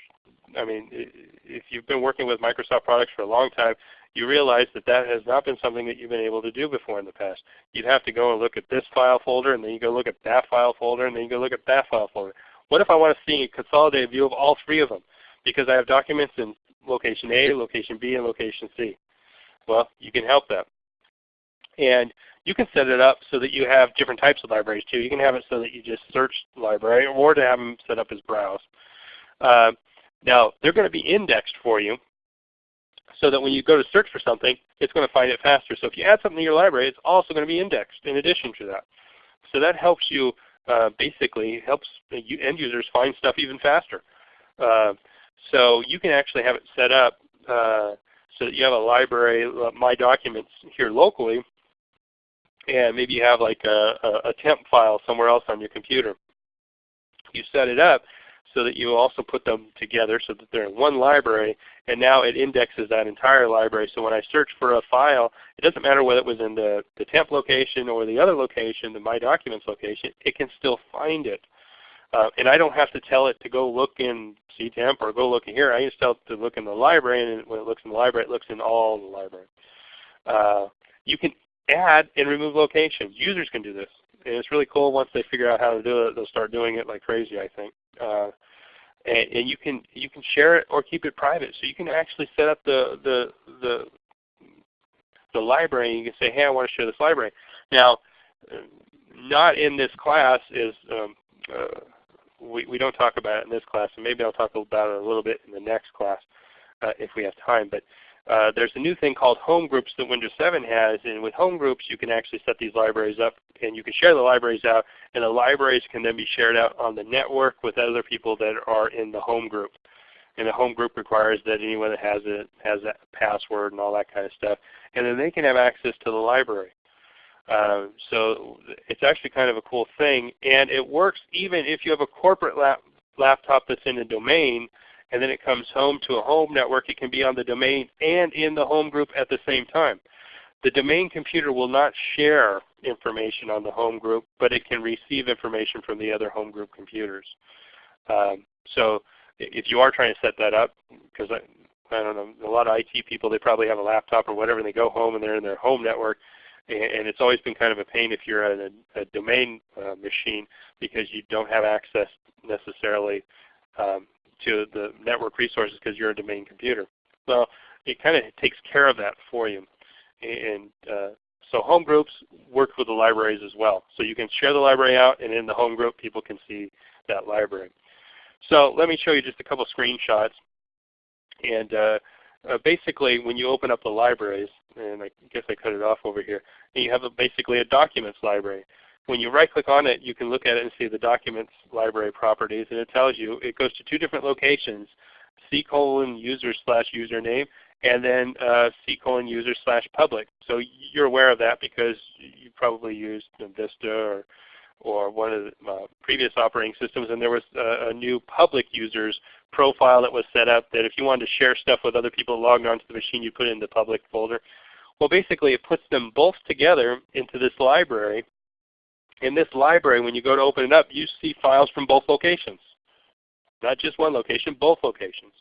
I mean, if you've been working with Microsoft products for a long time, you realize that that has not been something that you've been able to do before in the past. You'd have to go and look at this file folder, and then you go look at that file folder, and then you go look at that file folder. What if I want to see a consolidated view of all three of them? Because I have documents in location A, location B, and location C. Well, you can help that. And you can set it up so that you have different types of libraries too. You can have it so that you just search the library or to have them set up as browse. Uh, now, they're going to be indexed for you so that when you go to search for something, it's going to find it faster. So if you add something to your library, it's also going to be indexed in addition to that. So that helps you uh, basically helps end users find stuff even faster. Uh, so you can actually have it set up uh, so that you have a library, uh, My Documents here locally, and maybe you have like a, a, temp file somewhere else on your computer. You set it up so that you also put them together so that they're in one library, and now it indexes that entire library. So when I search for a file, it doesn't matter whether it was in the, the temp location or the other location, the My Documents location, it can still find it. Uh, and I don't have to tell it to go look in CTEMP or go look in here. I just tell it to look in the library, and when it looks in the library, it looks in all the library. Uh, you can add and remove locations. Users can do this. And it's really cool once they figure out how to do it, they'll start doing it like crazy, I think. Uh, and, and, you can you can share it or keep it private. So you can actually set up the the the the library. And you can say, hey, I want to share this library. Now, not in this class is um, uh, we, we don't talk about it in this class, and maybe I'll talk about it a little bit in the next class uh, if we have time. But uh, there's a new thing called home groups that Windows 7 has, and with home groups you can actually set these libraries up and you can share the libraries out, and the libraries can then be shared out on the network with other people that are in the home group. And the home group requires that anyone that has it has that password and all that kind of stuff, and then they can have access to the library. Uh, so it's actually kind of a cool thing, and it works even if you have a corporate lap laptop that's in a domain and then it comes home to a home network. It can be on the domain and in the home group at the same time. The domain computer will not share information on the home group, but it can receive information from the other home group computers. Um, so if you are trying to set that up, because I, I don't know, a lot of IT people, they probably have a laptop or whatever, and they go home and they're in their home network, and, it's always been kind of a pain if you're at a, a domain uh, machine because you don't have access necessarily um, to the network resources because you're a domain computer. Well, it kind of takes care of that for you. And uh, So home groups work with the libraries as well. So you can share the library out, and in the home group, people can see that library. So let me show you just a couple screenshots. And uh, uh, basically, when you open up the libraries, and I guess I cut it off over here, you have a, basically a documents library. When you right click on it, you can look at it and see the documents library properties, and it tells you it goes to two different locations, C colon user slash username, and then uh, C colon user slash public. So you're aware of that because you probably used Vista or or one of the uh, previous operating systems, and there was a, a, new public users profile that was set up that if you wanted to share stuff with other people logged onto the machine, you put it in the public folder. Well, basically it puts them both together into this library. In this library, when you go to open it up, you see files from both locations. Not just one location, both locations.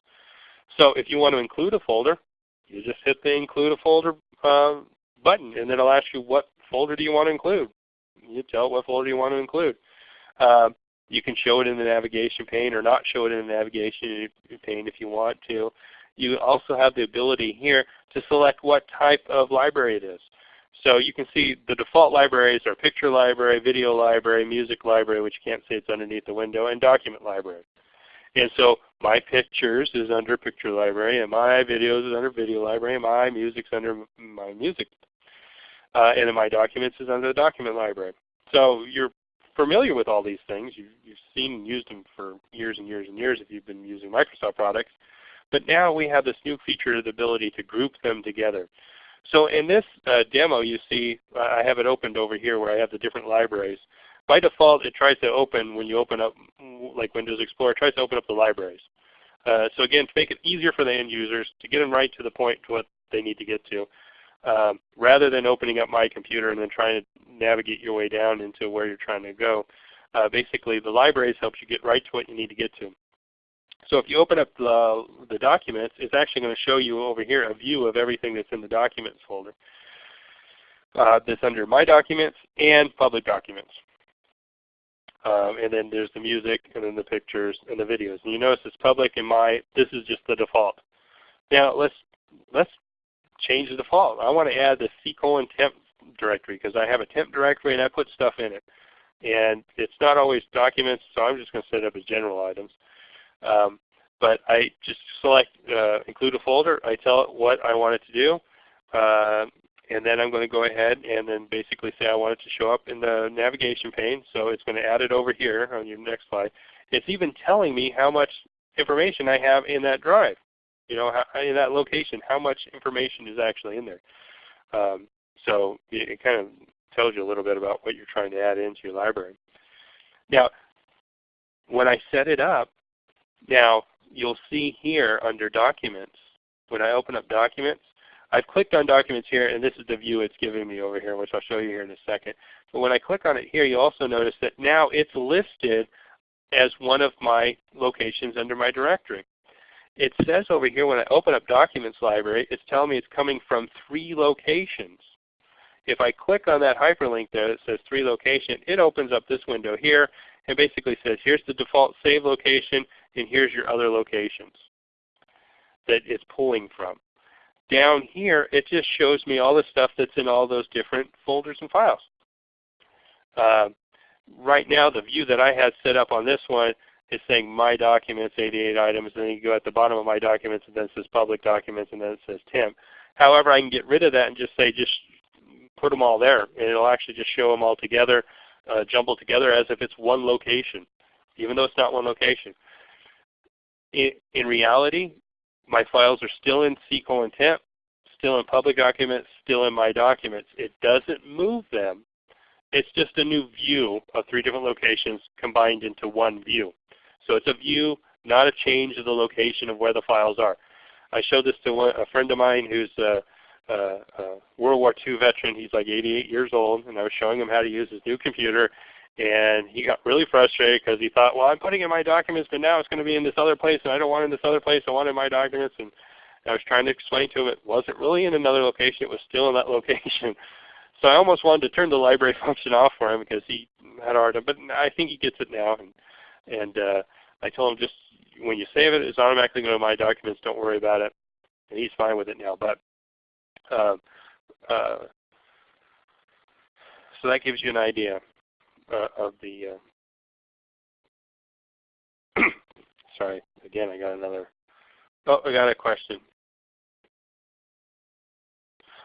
So if you want to include a folder, you just hit the include a folder uh, button and then it'll ask you what folder do you want to include. You tell it what folder you want to include. Uh, you can show it in the navigation pane or not show it in the navigation pane if you want to. You also have the ability here to select what type of library it is. So you can see the default libraries are picture library, video library, music library, which you can't see it's underneath the window, and document library. And so my pictures is under picture library, and my videos is under video library, and my music's under my music. Uh, and then my documents is under the document library. So you're familiar with all these things. You've, you've seen and used them for years and years and years if you've been using Microsoft products. But now we have this new feature, the ability to group them together. So in this uh, demo you see, I have it opened over here where I have the different libraries. By default it tries to open, when you open up like Windows Explorer, tries to open up the libraries. Uh, so again, to make it easier for the end users to get them right to the point to what they need to get to, um, rather than opening up my computer and then trying to navigate your way down into where you're trying to go, uh, basically the libraries helps you get right to what you need to get to. So if you open up the, documents, it's actually going to show you over here a view of everything that's in the documents folder. Uh, that's under My Documents and Public Documents. Um, and then there's the music, and then the pictures, and the videos. And you notice it's public and my, this is just the default. Now let's, let's change the default. I want to add the C colon temp directory because I have a temp directory and I put stuff in it. And it's not always documents, so I'm just going to set it up as general items. Um, but I just select uh, include a folder. I tell it what I want it to do. Uh, and then I'm going to go ahead and then basically say I want it to show up in the navigation pane. So it's going to add it over here on your next slide. It's even telling me how much information I have in that drive. You know, in that location, how much information is actually in there. Um, so it, it kind of tells you a little bit about what you're trying to add into your library. Now, when I set it up, now you'll see here under Documents, when I open up Documents, I've clicked on Documents here, and this is the view it's giving me over here, which I'll show you here in a second. But when I click on it here, you also notice that now it's listed as one of my locations under my directory. It says over here when I open up Documents Library, it's telling me it's coming from three locations. If I click on that hyperlink there that says three location, it opens up this window here and basically says here's the default save location and here's your other locations that it's pulling from. Down here, it just shows me all the stuff that's in all those different folders and files. Uh, right now, the view that I had set up on this one is saying My Documents, 88 items, and then you go at the bottom of My Documents, and then it says Public Documents, and then it says temp. However, I can get rid of that and just say just put them all there, and it'll actually just show them all together, uh, jumbled together as if it's one location, even though it's not one location in, in reality, my files are still in colon temp, still in public documents, still in my documents. It doesn't move them. It's just a new view of three different locations combined into one view. So it's a view, not a change of the location of where the files are. I showed this to one, a friend of mine who's a, a, a World War II veteran. He's like 88 years old, and I was showing him how to use his new computer. And he got really frustrated because he thought, well, I'm putting in my documents, but now it's going to be in this other place, and I don't want it in this other place. I want it in my documents. And I was trying to explain to him it wasn't really in another location. It was still in that location. So I almost wanted to turn the library function off for him because he had hard time. But I think he gets it now. And, and uh, I told him just when you save it, it's automatically going to my documents. Don't worry about it. And he's fine with it now. But uh, uh, so that gives you an idea of the. Uh, sorry, again, I got another. Oh, I got a question.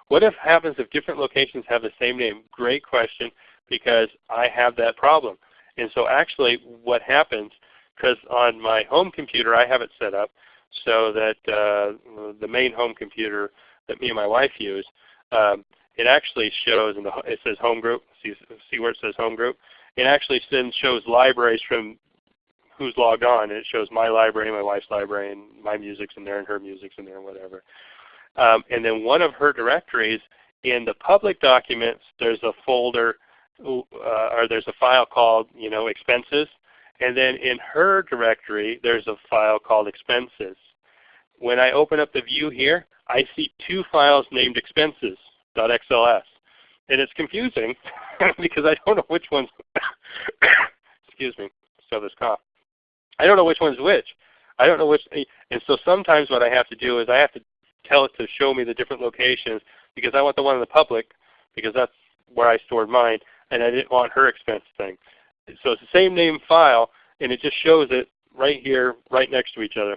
What if happens if different locations have the same name? Great question because I have that problem. And so actually what happens, because on my home computer I have it set up so that uh, the main home computer that me and my wife use, um, it actually shows, in the, it says home group, see, see where it says home group? It actually then shows libraries from who's logged on. And it shows my library, my wife's library, and my music's in there, and her music's in there, and whatever. Um, and then one of her directories, in the public documents, there's a folder uh, or there's a file called you know expenses. And then in her directory, there's a file called expenses. When I open up the view here, I see two files named expenses.xls. And it's confusing because I don't know which one's, excuse me, still this cough. I don't know which one's which. I don't know which, and so sometimes what I have to do is I have to tell it to show me the different locations because I want the one in the public because that's where I stored mine and I didn't want her expense thing. So it's the same name file, and it just shows it right here, right next to each other.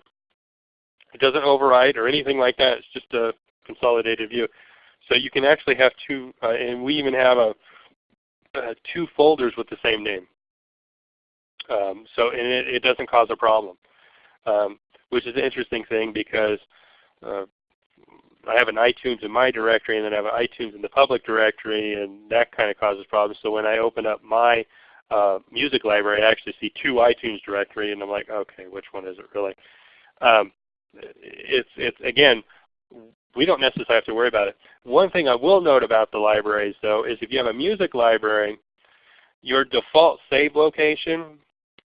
It doesn't overwrite or anything like that. It's just a consolidated view. So you can actually have two, uh, and we even have a, two folders with the same name. Um, so and it, it, doesn't cause a problem, um, which is an interesting thing because uh, I have an iTunes in my directory and then I have an iTunes in the public directory and that kind of causes problems. So when I open up my uh, music library, I actually see two iTunes directory and I'm like, okay, which one is it really? Um, it's, it's again, we don't necessarily have to worry about it. One thing I will note about the libraries though is if you have a music library, your default save location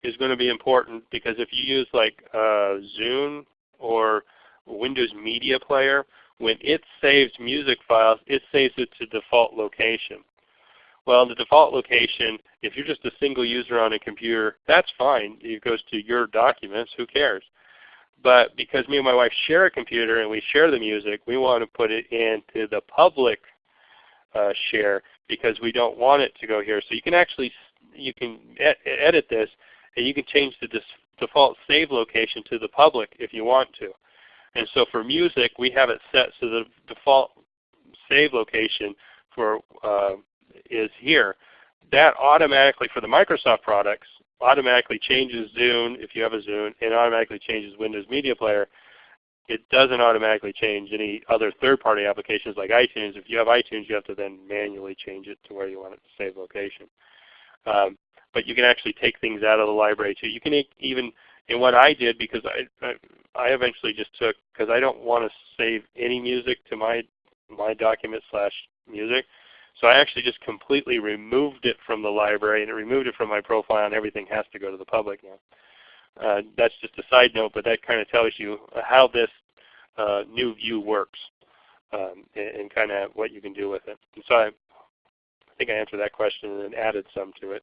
is going to be important because if you use like uh, Zune or Windows Media Player, when it saves music files, it saves it to default location. Well, the default location, if you're just a single user on a computer, that's fine. It goes to your documents. Who cares? But because me and my wife share a computer and we share the music, we want to put it into the public uh, share because we don't want it to go here. So you can actually you can ed edit this and you can change the default save location to the public if you want to. And so for music, we have it set so the default save location for uh, is here. That automatically, for the Microsoft products, automatically changes Zune if you have a Zune, and automatically changes Windows Media Player. It doesn't automatically change any other third-party applications like iTunes. If you have iTunes, you have to then manually change it to where you want it to save location. Um, but you can actually take things out of the library too. You can even and what I did, because I, I, I eventually just took, because I don't want to save any music to my, my document slash music, so I actually just completely removed it from the library and it removed it from my profile and everything has to go to the public now. Uh, that's just a side note, but that kind of tells you how this uh, new view works um, and, and kind of what you can do with it. And so I, I think I answered that question and then added some to it.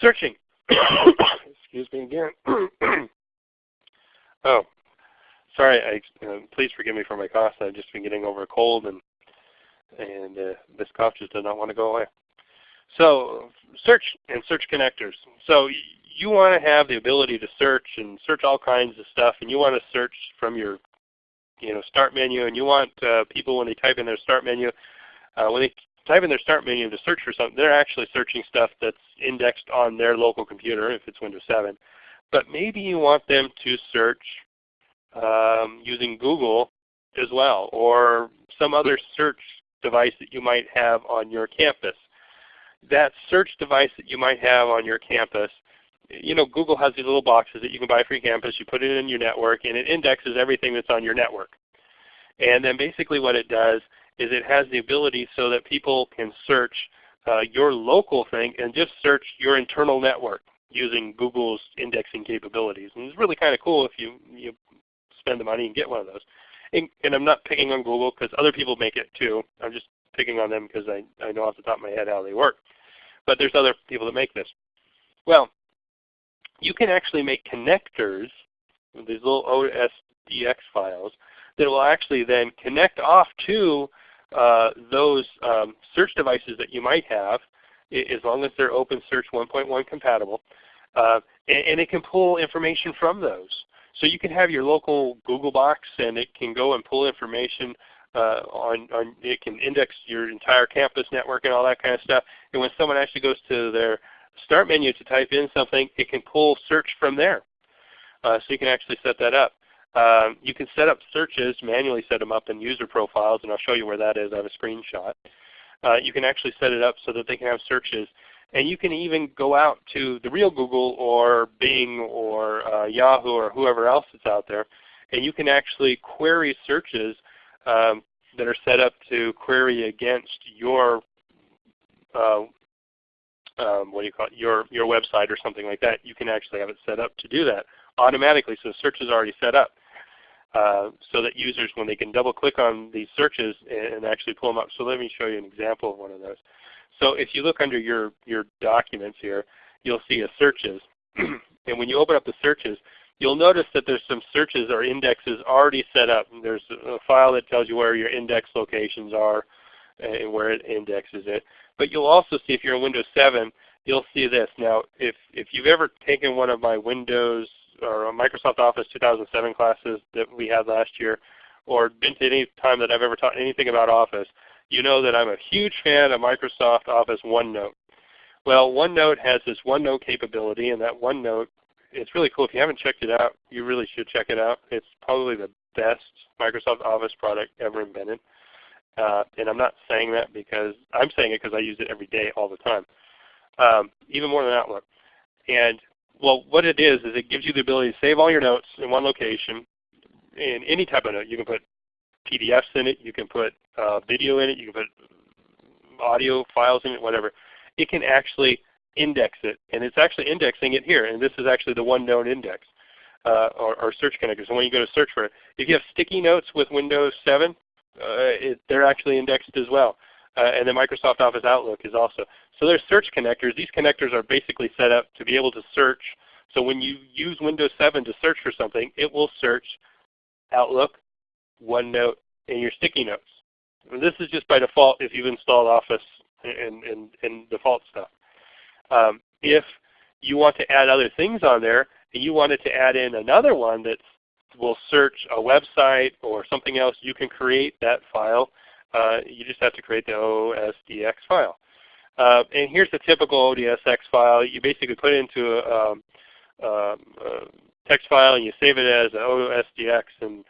Searching. Excuse me again. oh, sorry. I, uh, please forgive me for my cough. I've just been getting over a cold, and and uh, this cough just does not want to go away. So search and search connectors. So you want to have the ability to search and search all kinds of stuff, and you want to search from your you know start menu, and you want uh, people when they type in their start menu, uh, when they type in their start menu to search for something, they're actually searching stuff that's indexed on their local computer if it's Windows 7. But maybe you want them to search um, using Google as well or some other search device that you might have on your campus. That search device that you might have on your campus, you know Google has these little boxes that you can buy for your campus. You put it in your network and it indexes everything that's on your network. And then basically what it does is it has the ability so that people can search uh, your local thing and just search your internal network using Google's indexing capabilities. And it's really kind of cool if you, you spend the money and get one of those. And, and I'm not picking on Google because other people make it too. I'm just picking on them because I, I know off the top of my head how they work. But there's other people that make this. Well, you can actually make connectors, these little OSDX files, that will actually then connect off to uh, those um, search devices that you might have, as long as they're OpenSearch 1.1 compatible, uh, and, and, it can pull information from those. So you can have your local Google box and it can go and pull information uh, on, on, it can index your entire campus network and all that kind of stuff. And when someone actually goes to their start menu to type in something, it can pull search from there. Uh, so you can actually set that up. Um, you can set up searches, manually set them up in user profiles, and I'll show you where that is. I have a screenshot. Uh, you can actually set it up so that they can have searches. And you can even go out to the real Google or Bing or uh, Yahoo or whoever else is out there, and you can actually query searches um, that are set up to query against your uh, um, what do you call it, your, your website or something like that. You can actually have it set up to do that automatically. So the search is already set up. Uh, so that users, when they can double click on these searches and, and actually pull them up. So let me show you an example of one of those. So if you look under your, your documents here, you'll see a searches. and when you open up the searches, you'll notice that there's some searches or indexes already set up. There's a file that tells you where your index locations are and where it indexes it. But you'll also see if you're in Windows 7, you'll see this. Now, if, if you've ever taken one of my Windows or Microsoft Office 2007 classes that we had last year, or been to any time that I've ever taught anything about Office, you know that I'm a huge fan of Microsoft Office OneNote. Well, OneNote has this OneNote capability, and that OneNote, it's really cool. If you haven't checked it out, you really should check it out. It's probably the best Microsoft Office product ever invented. Uh, and I'm not saying that because I'm saying it because I use it every day, all the time, um, even more than Outlook. And well, what it is is it gives you the ability to save all your notes in one location, in any type of note. You can put PDFs in it, you can put uh, video in it, you can put audio files in it, whatever. It can actually index it, and it's actually indexing it here. And this is actually the OneNote index uh, or, or, search connector. So when you go to search for it, if you have sticky notes with Windows 7, uh, it, they're actually indexed as well. Uh, and then Microsoft Office Outlook is also. So there's search connectors. These connectors are basically set up to be able to search. So when you use Windows 7 to search for something, it will search Outlook, OneNote, and your sticky notes. And this is just by default if you've installed Office and, and, and default stuff. Um, if you want to add other things on there, and you wanted to add in another one that will search a website or something else, you can create that file. Uh, you just have to create the OSDX file. Uh, and here's the typical ODSX file. You basically put it into a, um, um, a text file and you save it as an OSDX. And,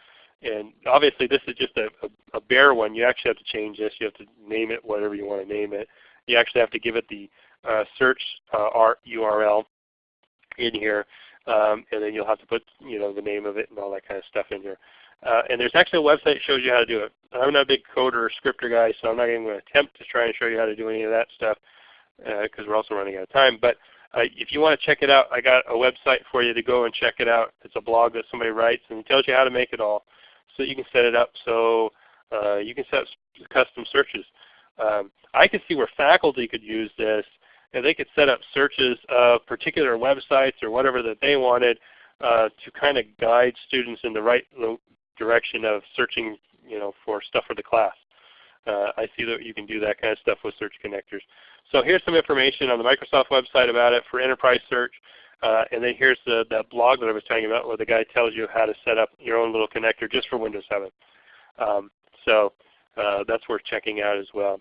and obviously this is just a, a, a, bare one. You actually have to change this. You have to name it whatever you want to name it. You actually have to give it the uh, search uh, URL in here. Um, and then you'll have to put you know the name of it and all that kind of stuff in here. Uh, and there's actually a website that shows you how to do it. I'm not a big coder or scripter guy, so I'm not even going to attempt to try and show you how to do any of that stuff because uh, we're also running out of time. But uh, if you want to check it out, I got a website for you to go and check it out. It's a blog that somebody writes and it tells you how to make it all. So you can set it up so uh, you can set up custom searches. Um, I could see where faculty could use this and they could set up searches of particular websites or whatever that they wanted uh, to kind of guide students in the right direction of searching you know, for stuff for the class. Uh, I see that you can do that kind of stuff with search connectors. So here's some information on the Microsoft website about it for enterprise search. Uh, and then here's the, that blog that I was telling you about where the guy tells you how to set up your own little connector just for Windows 7. Um, so uh, that's worth checking out as well.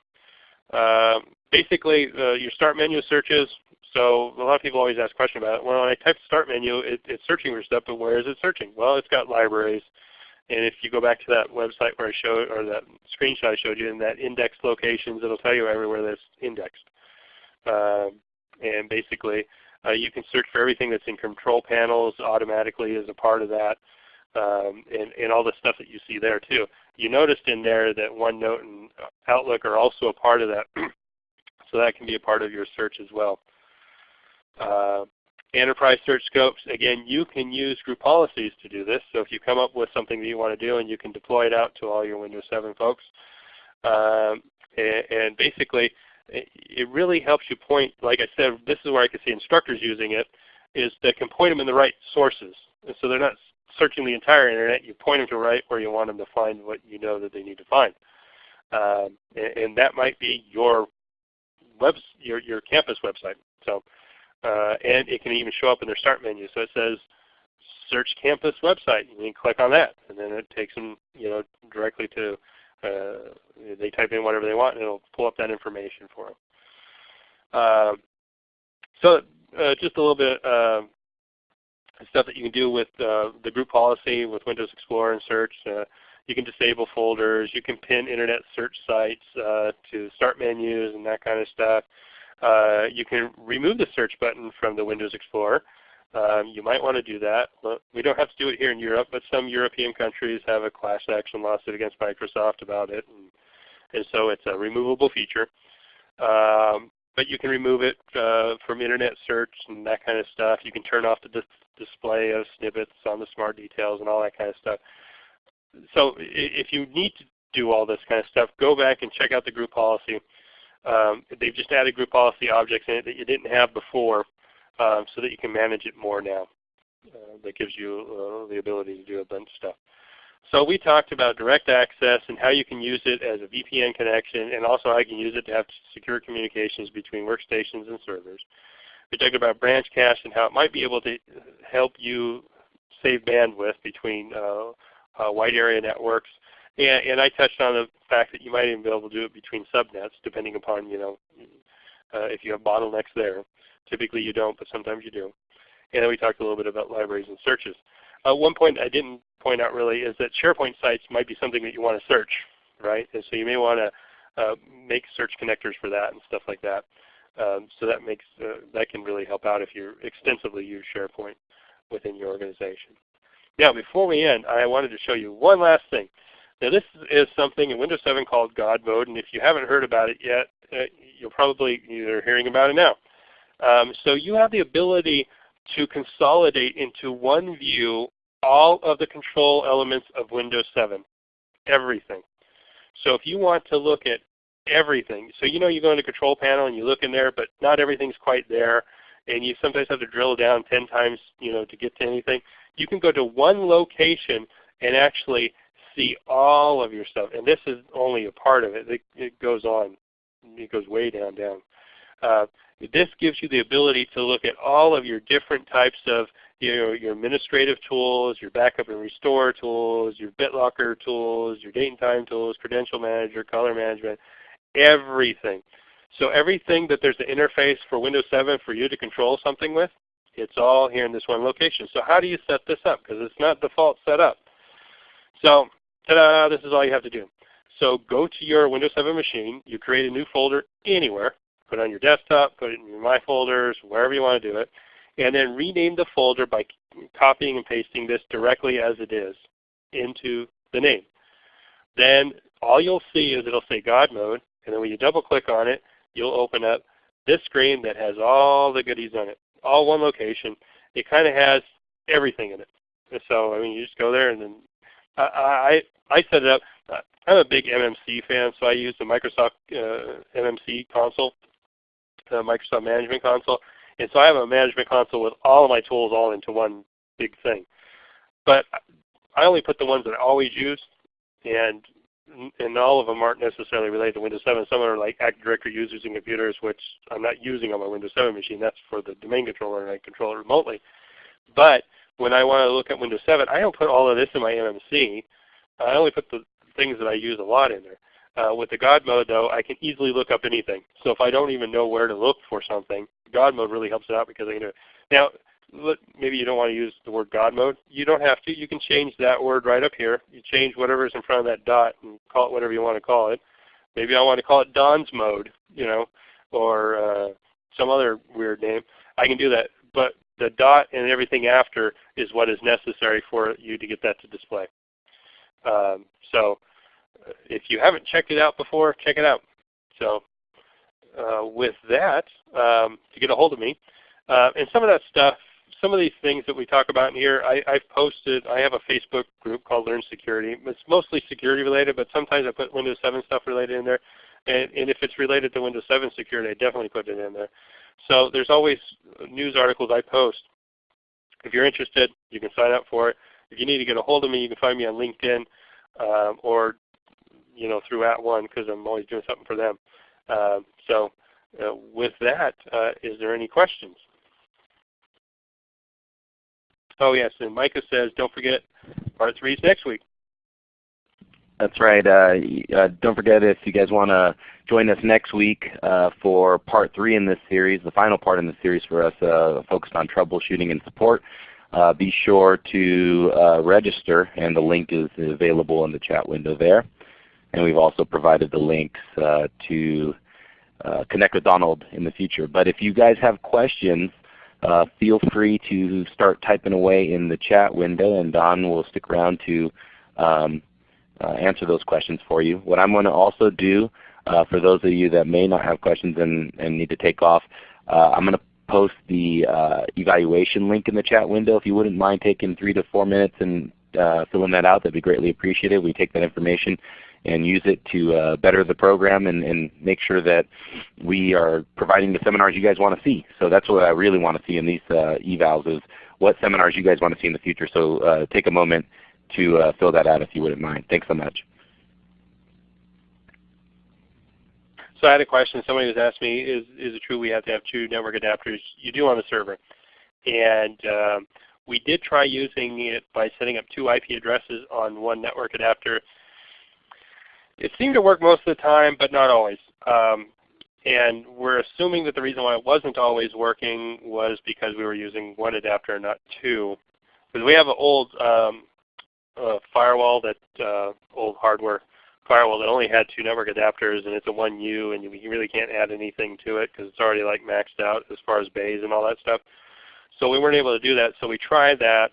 Um, basically, uh, your start menu searches. So a lot of people always ask questions about it. Well, when I type start menu, it, it's searching for stuff, but where is it searching? Well, it's got libraries. And if you go back to that website where I showed, or that screenshot I showed you in that index locations, it'll tell you everywhere that's indexed. Um, and basically, uh, you can search for everything that's in control panels automatically as a part of that, um, and, and all the stuff that you see there too. You noticed in there that OneNote and Outlook are also a part of that, so that can be a part of your search as well. Uh, enterprise search scopes, again, you can use group policies to do this. So if you come up with something that you want to do and you can deploy it out to all your Windows 7 folks. Um, and, and, basically, it, it really helps you point, like I said, this is where I can see instructors using it, is that can point them in the right sources. And so they're not searching the entire Internet. You point them to right where you want them to find what you know that they need to find. Um, and, and, that might be your web, your, your campus website. So, uh, and it can even show up in their start menu. So it says search campus website. You can click on that, and then it takes them, you know, directly to. Uh, they type in whatever they want, and it'll pull up that information for them. Uh, so uh, just a little bit uh, stuff that you can do with uh, the group policy with Windows Explorer and search. Uh, you can disable folders. You can pin internet search sites uh, to start menus and that kind of stuff. You can remove the search button from the Windows Explorer. Um, you might want to do that. We don't have to do it here in Europe, but some European countries have a class action lawsuit against Microsoft about it. And, and so it's a removable feature. Um, but you can remove it uh, from internet search and that kind of stuff. You can turn off the dis display of snippets on the smart details and all that kind of stuff. So if you need to do all this kind of stuff, go back and check out the group policy. Um, they've just added group policy objects in it that you didn't have before um, so that you can manage it more now. Uh, that gives you uh, the ability to do a bunch of stuff. So we talked about direct access and how you can use it as a VPN connection and also how you can use it to have secure communications between workstations and servers. We talked about branch cache and how it might be able to help you save bandwidth between uh, uh, wide area networks. And, and, I touched on the fact that you might even be able to do it between subnets depending upon you know uh, if you have bottlenecks there. Typically you don't, but sometimes you do. And then we talked a little bit about libraries and searches. Uh, one point I didn't point out really is that SharePoint sites might be something that you want to search, right? And so you may want to uh, make search connectors for that and stuff like that. Um, so that makes uh, that can really help out if you extensively use SharePoint within your organization. Now before we end, I wanted to show you one last thing. Now this is something in Windows 7 called God Mode, and if you haven't heard about it yet, uh, you'll probably either hearing about it now. Um, so you have the ability to consolidate into one view all of the control elements of Windows 7, everything. So if you want to look at everything, so you know you go into Control Panel and you look in there, but not everything's quite there, and you sometimes have to drill down 10 times you know, to get to anything, you can go to one location and actually see all of your stuff. And this is only a part of it. It, it goes on. It goes way down, down. Uh, this gives you the ability to look at all of your different types of your, your administrative tools, your backup and restore tools, your BitLocker tools, your date and time tools, credential manager, color management, everything. So everything that there's an interface for Windows 7 for you to control something with, it's all here in this one location. So how do you set this up? Because it's not default set up. So ta-da, this is all you have to do. So go to your Windows 7 machine. You create a new folder anywhere. Put it on your desktop, put it in your My Folders, wherever you want to do it and then rename the folder by copying and pasting this directly as it is into the name. Then all you'll see is it'll say God mode, and then when you double click on it, you'll open up this screen that has all the goodies on it, all one location. It kind of has everything in it. So I mean, you just go there and then I I, set it up. I'm a big MMC fan, so I use the Microsoft uh, MMC console, the Microsoft Management Console. And so I have a management console with all of my tools all into one big thing. But I only put the ones that I always use, and and all of them aren't necessarily related to Windows 7. Some are like Active Directory users and computers, which I'm not using on my Windows 7 machine. That's for the domain controller, and I control it remotely. But when I want to look at Windows 7, I don't put all of this in my MMC. I only put the things that I use a lot in there. Uh, with the God mode though, I can easily look up anything. So if I don't even know where to look for something, God mode really helps it out because I can. Now, maybe you don't want to use the word God mode. You don't have to. You can change that word right up here. You change whatever is in front of that dot and call it whatever you want to call it. Maybe I want to call it Don's mode, you know, or uh, some other weird name. I can do that. But the dot and everything after is what is necessary for you to get that to display. Um, so if you haven't checked it out before, check it out. So uh, with that, um, to get a hold of me, uh, and some of that stuff, some of these things that we talk about in here, I, have posted, I have a Facebook group called Learn Security. It's mostly security related, but sometimes I put Windows 7 stuff related in there. And, and if it's related to Windows 7 security, I definitely put it in there. So there's always news articles I post. If you're interested, you can sign up for it. If you need to get a hold of me, you can find me on LinkedIn um, or you know, through At One because I'm always doing something for them. Uh, so uh, with that, uh, is there any questions? Oh yes, and Micah says, don't forget part three is next week. That's right. Uh, uh, don't forget if you guys want to join us next week uh, for part three in this series, the final part in the series for us uh, focused on troubleshooting and support. Uh, be sure to uh, register and the link is available in the chat window there. And we've also provided the links to connect with Donald in the future. But if you guys have questions, feel free to start typing away in the chat window and Don will stick around to um, answer those questions for you. What I'm going to also do uh, for those of you that may not have questions and, and need to take off, uh, I'm going to post the evaluation link in the chat window. If you wouldn't mind taking three to four minutes and filling that out, that would be greatly appreciated. We take that information and use it to uh, better the program and, and, make sure that we are providing the seminars you guys want to see. So that's what I really want to see in these uh, evals is what seminars you guys want to see in the future. So uh, take a moment to uh, fill that out if you wouldn't mind. Thanks so much. So I had a question. Somebody was asking me, is, is it true we have to have two network adapters? You do on the server. And um, we did try using it by setting up two IP addresses on one network adapter. It seemed to work most of the time, but not always. Um, and we're assuming that the reason why it wasn't always working was because we were using one adapter, not two. Because we have an old um, firewall that uh, old hardware firewall that only had two network adapters and it's a 1U and you really can't add anything to it because it's already like maxed out as far as bays and all that stuff. So we weren't able to do that. So we tried that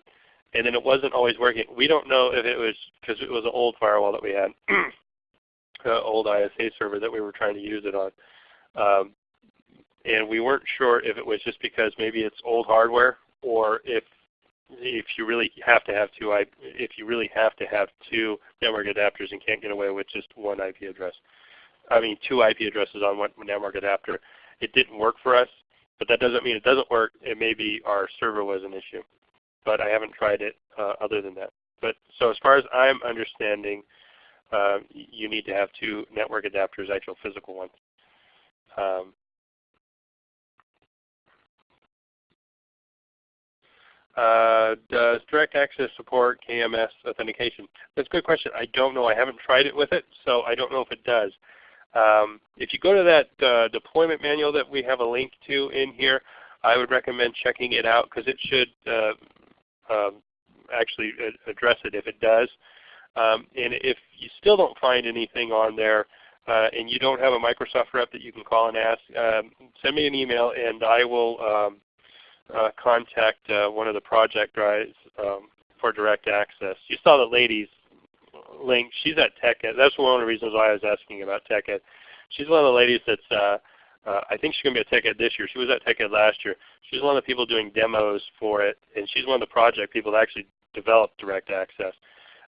and then it wasn't always working. We don't know if it was because it was an old firewall that we had, uh, old ISA server that we were trying to use it on. Um, and we weren't sure if it was just because maybe it's old hardware or if if you really have to have two if you really have to have two network adapters and can't get away with just one IP address. I mean two IP addresses on one network adapter. It didn't work for us, but that doesn't mean it doesn't work. It may be our server was an issue. But I haven't tried it uh, other than that. But so as far as I'm understanding, uh, you need to have two network adapters, actual physical ones. Um, Uh, does direct access support KMS authentication? That's a good question. I don't know. I haven't tried it with it, so I don't know if it does. Um, if you go to that uh, deployment manual that we have a link to in here, I would recommend checking it out because it should uh, um, actually address it if it does. Um, and if you still don't find anything on there, uh, and you don't have a Microsoft rep that you can call and ask, um, send me an email and I will um, uh, contact uh, one of the project guys um, for direct access. You saw the ladies link. She's at TechEd. That's one of the reasons why I was asking about TechEd. She's one of the ladies that's, uh, uh, I think she's going to be at TechEd this year. She was at TechEd last year. She's one of the people doing demos for it, and she's one of the project people that actually developed direct access.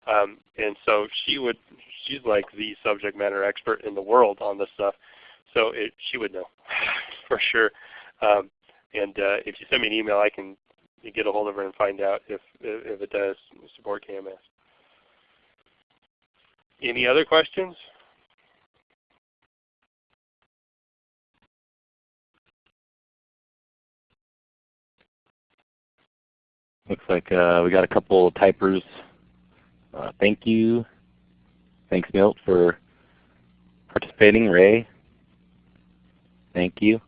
Um, and so she would, she's like the subject matter expert in the world on this stuff. So it, she would know for sure. Um, and uh, if you send me an email, I can get a hold of her and find out if, if it does support KMS. Any other questions? Looks like uh, we got a couple of typers. Uh, thank you. Thanks, Milt, for participating. Ray, thank you.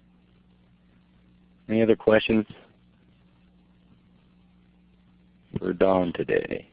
Any other questions for Don today?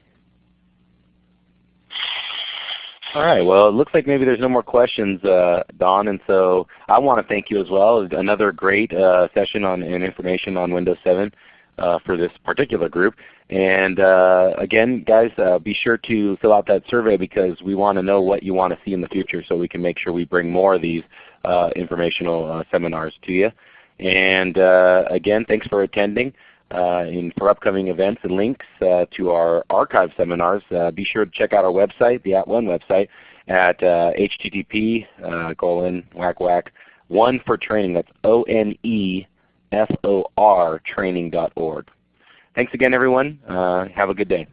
All right. Well, it looks like maybe there's no more questions, uh, Don, and so I want to thank you as well. Another great uh, session on and information on Windows 7 uh, for this particular group. And uh, again, guys, uh, be sure to fill out that survey because we want to know what you want to see in the future, so we can make sure we bring more of these uh, informational seminars to you. And uh, again, thanks for attending. Uh, and for upcoming events and links uh, to our archive seminars, uh, be sure to check out our website, the At One website, at http uh, colon whack whack one for training. That's O N E F O R training.org. Thanks again, everyone. Uh, have a good day.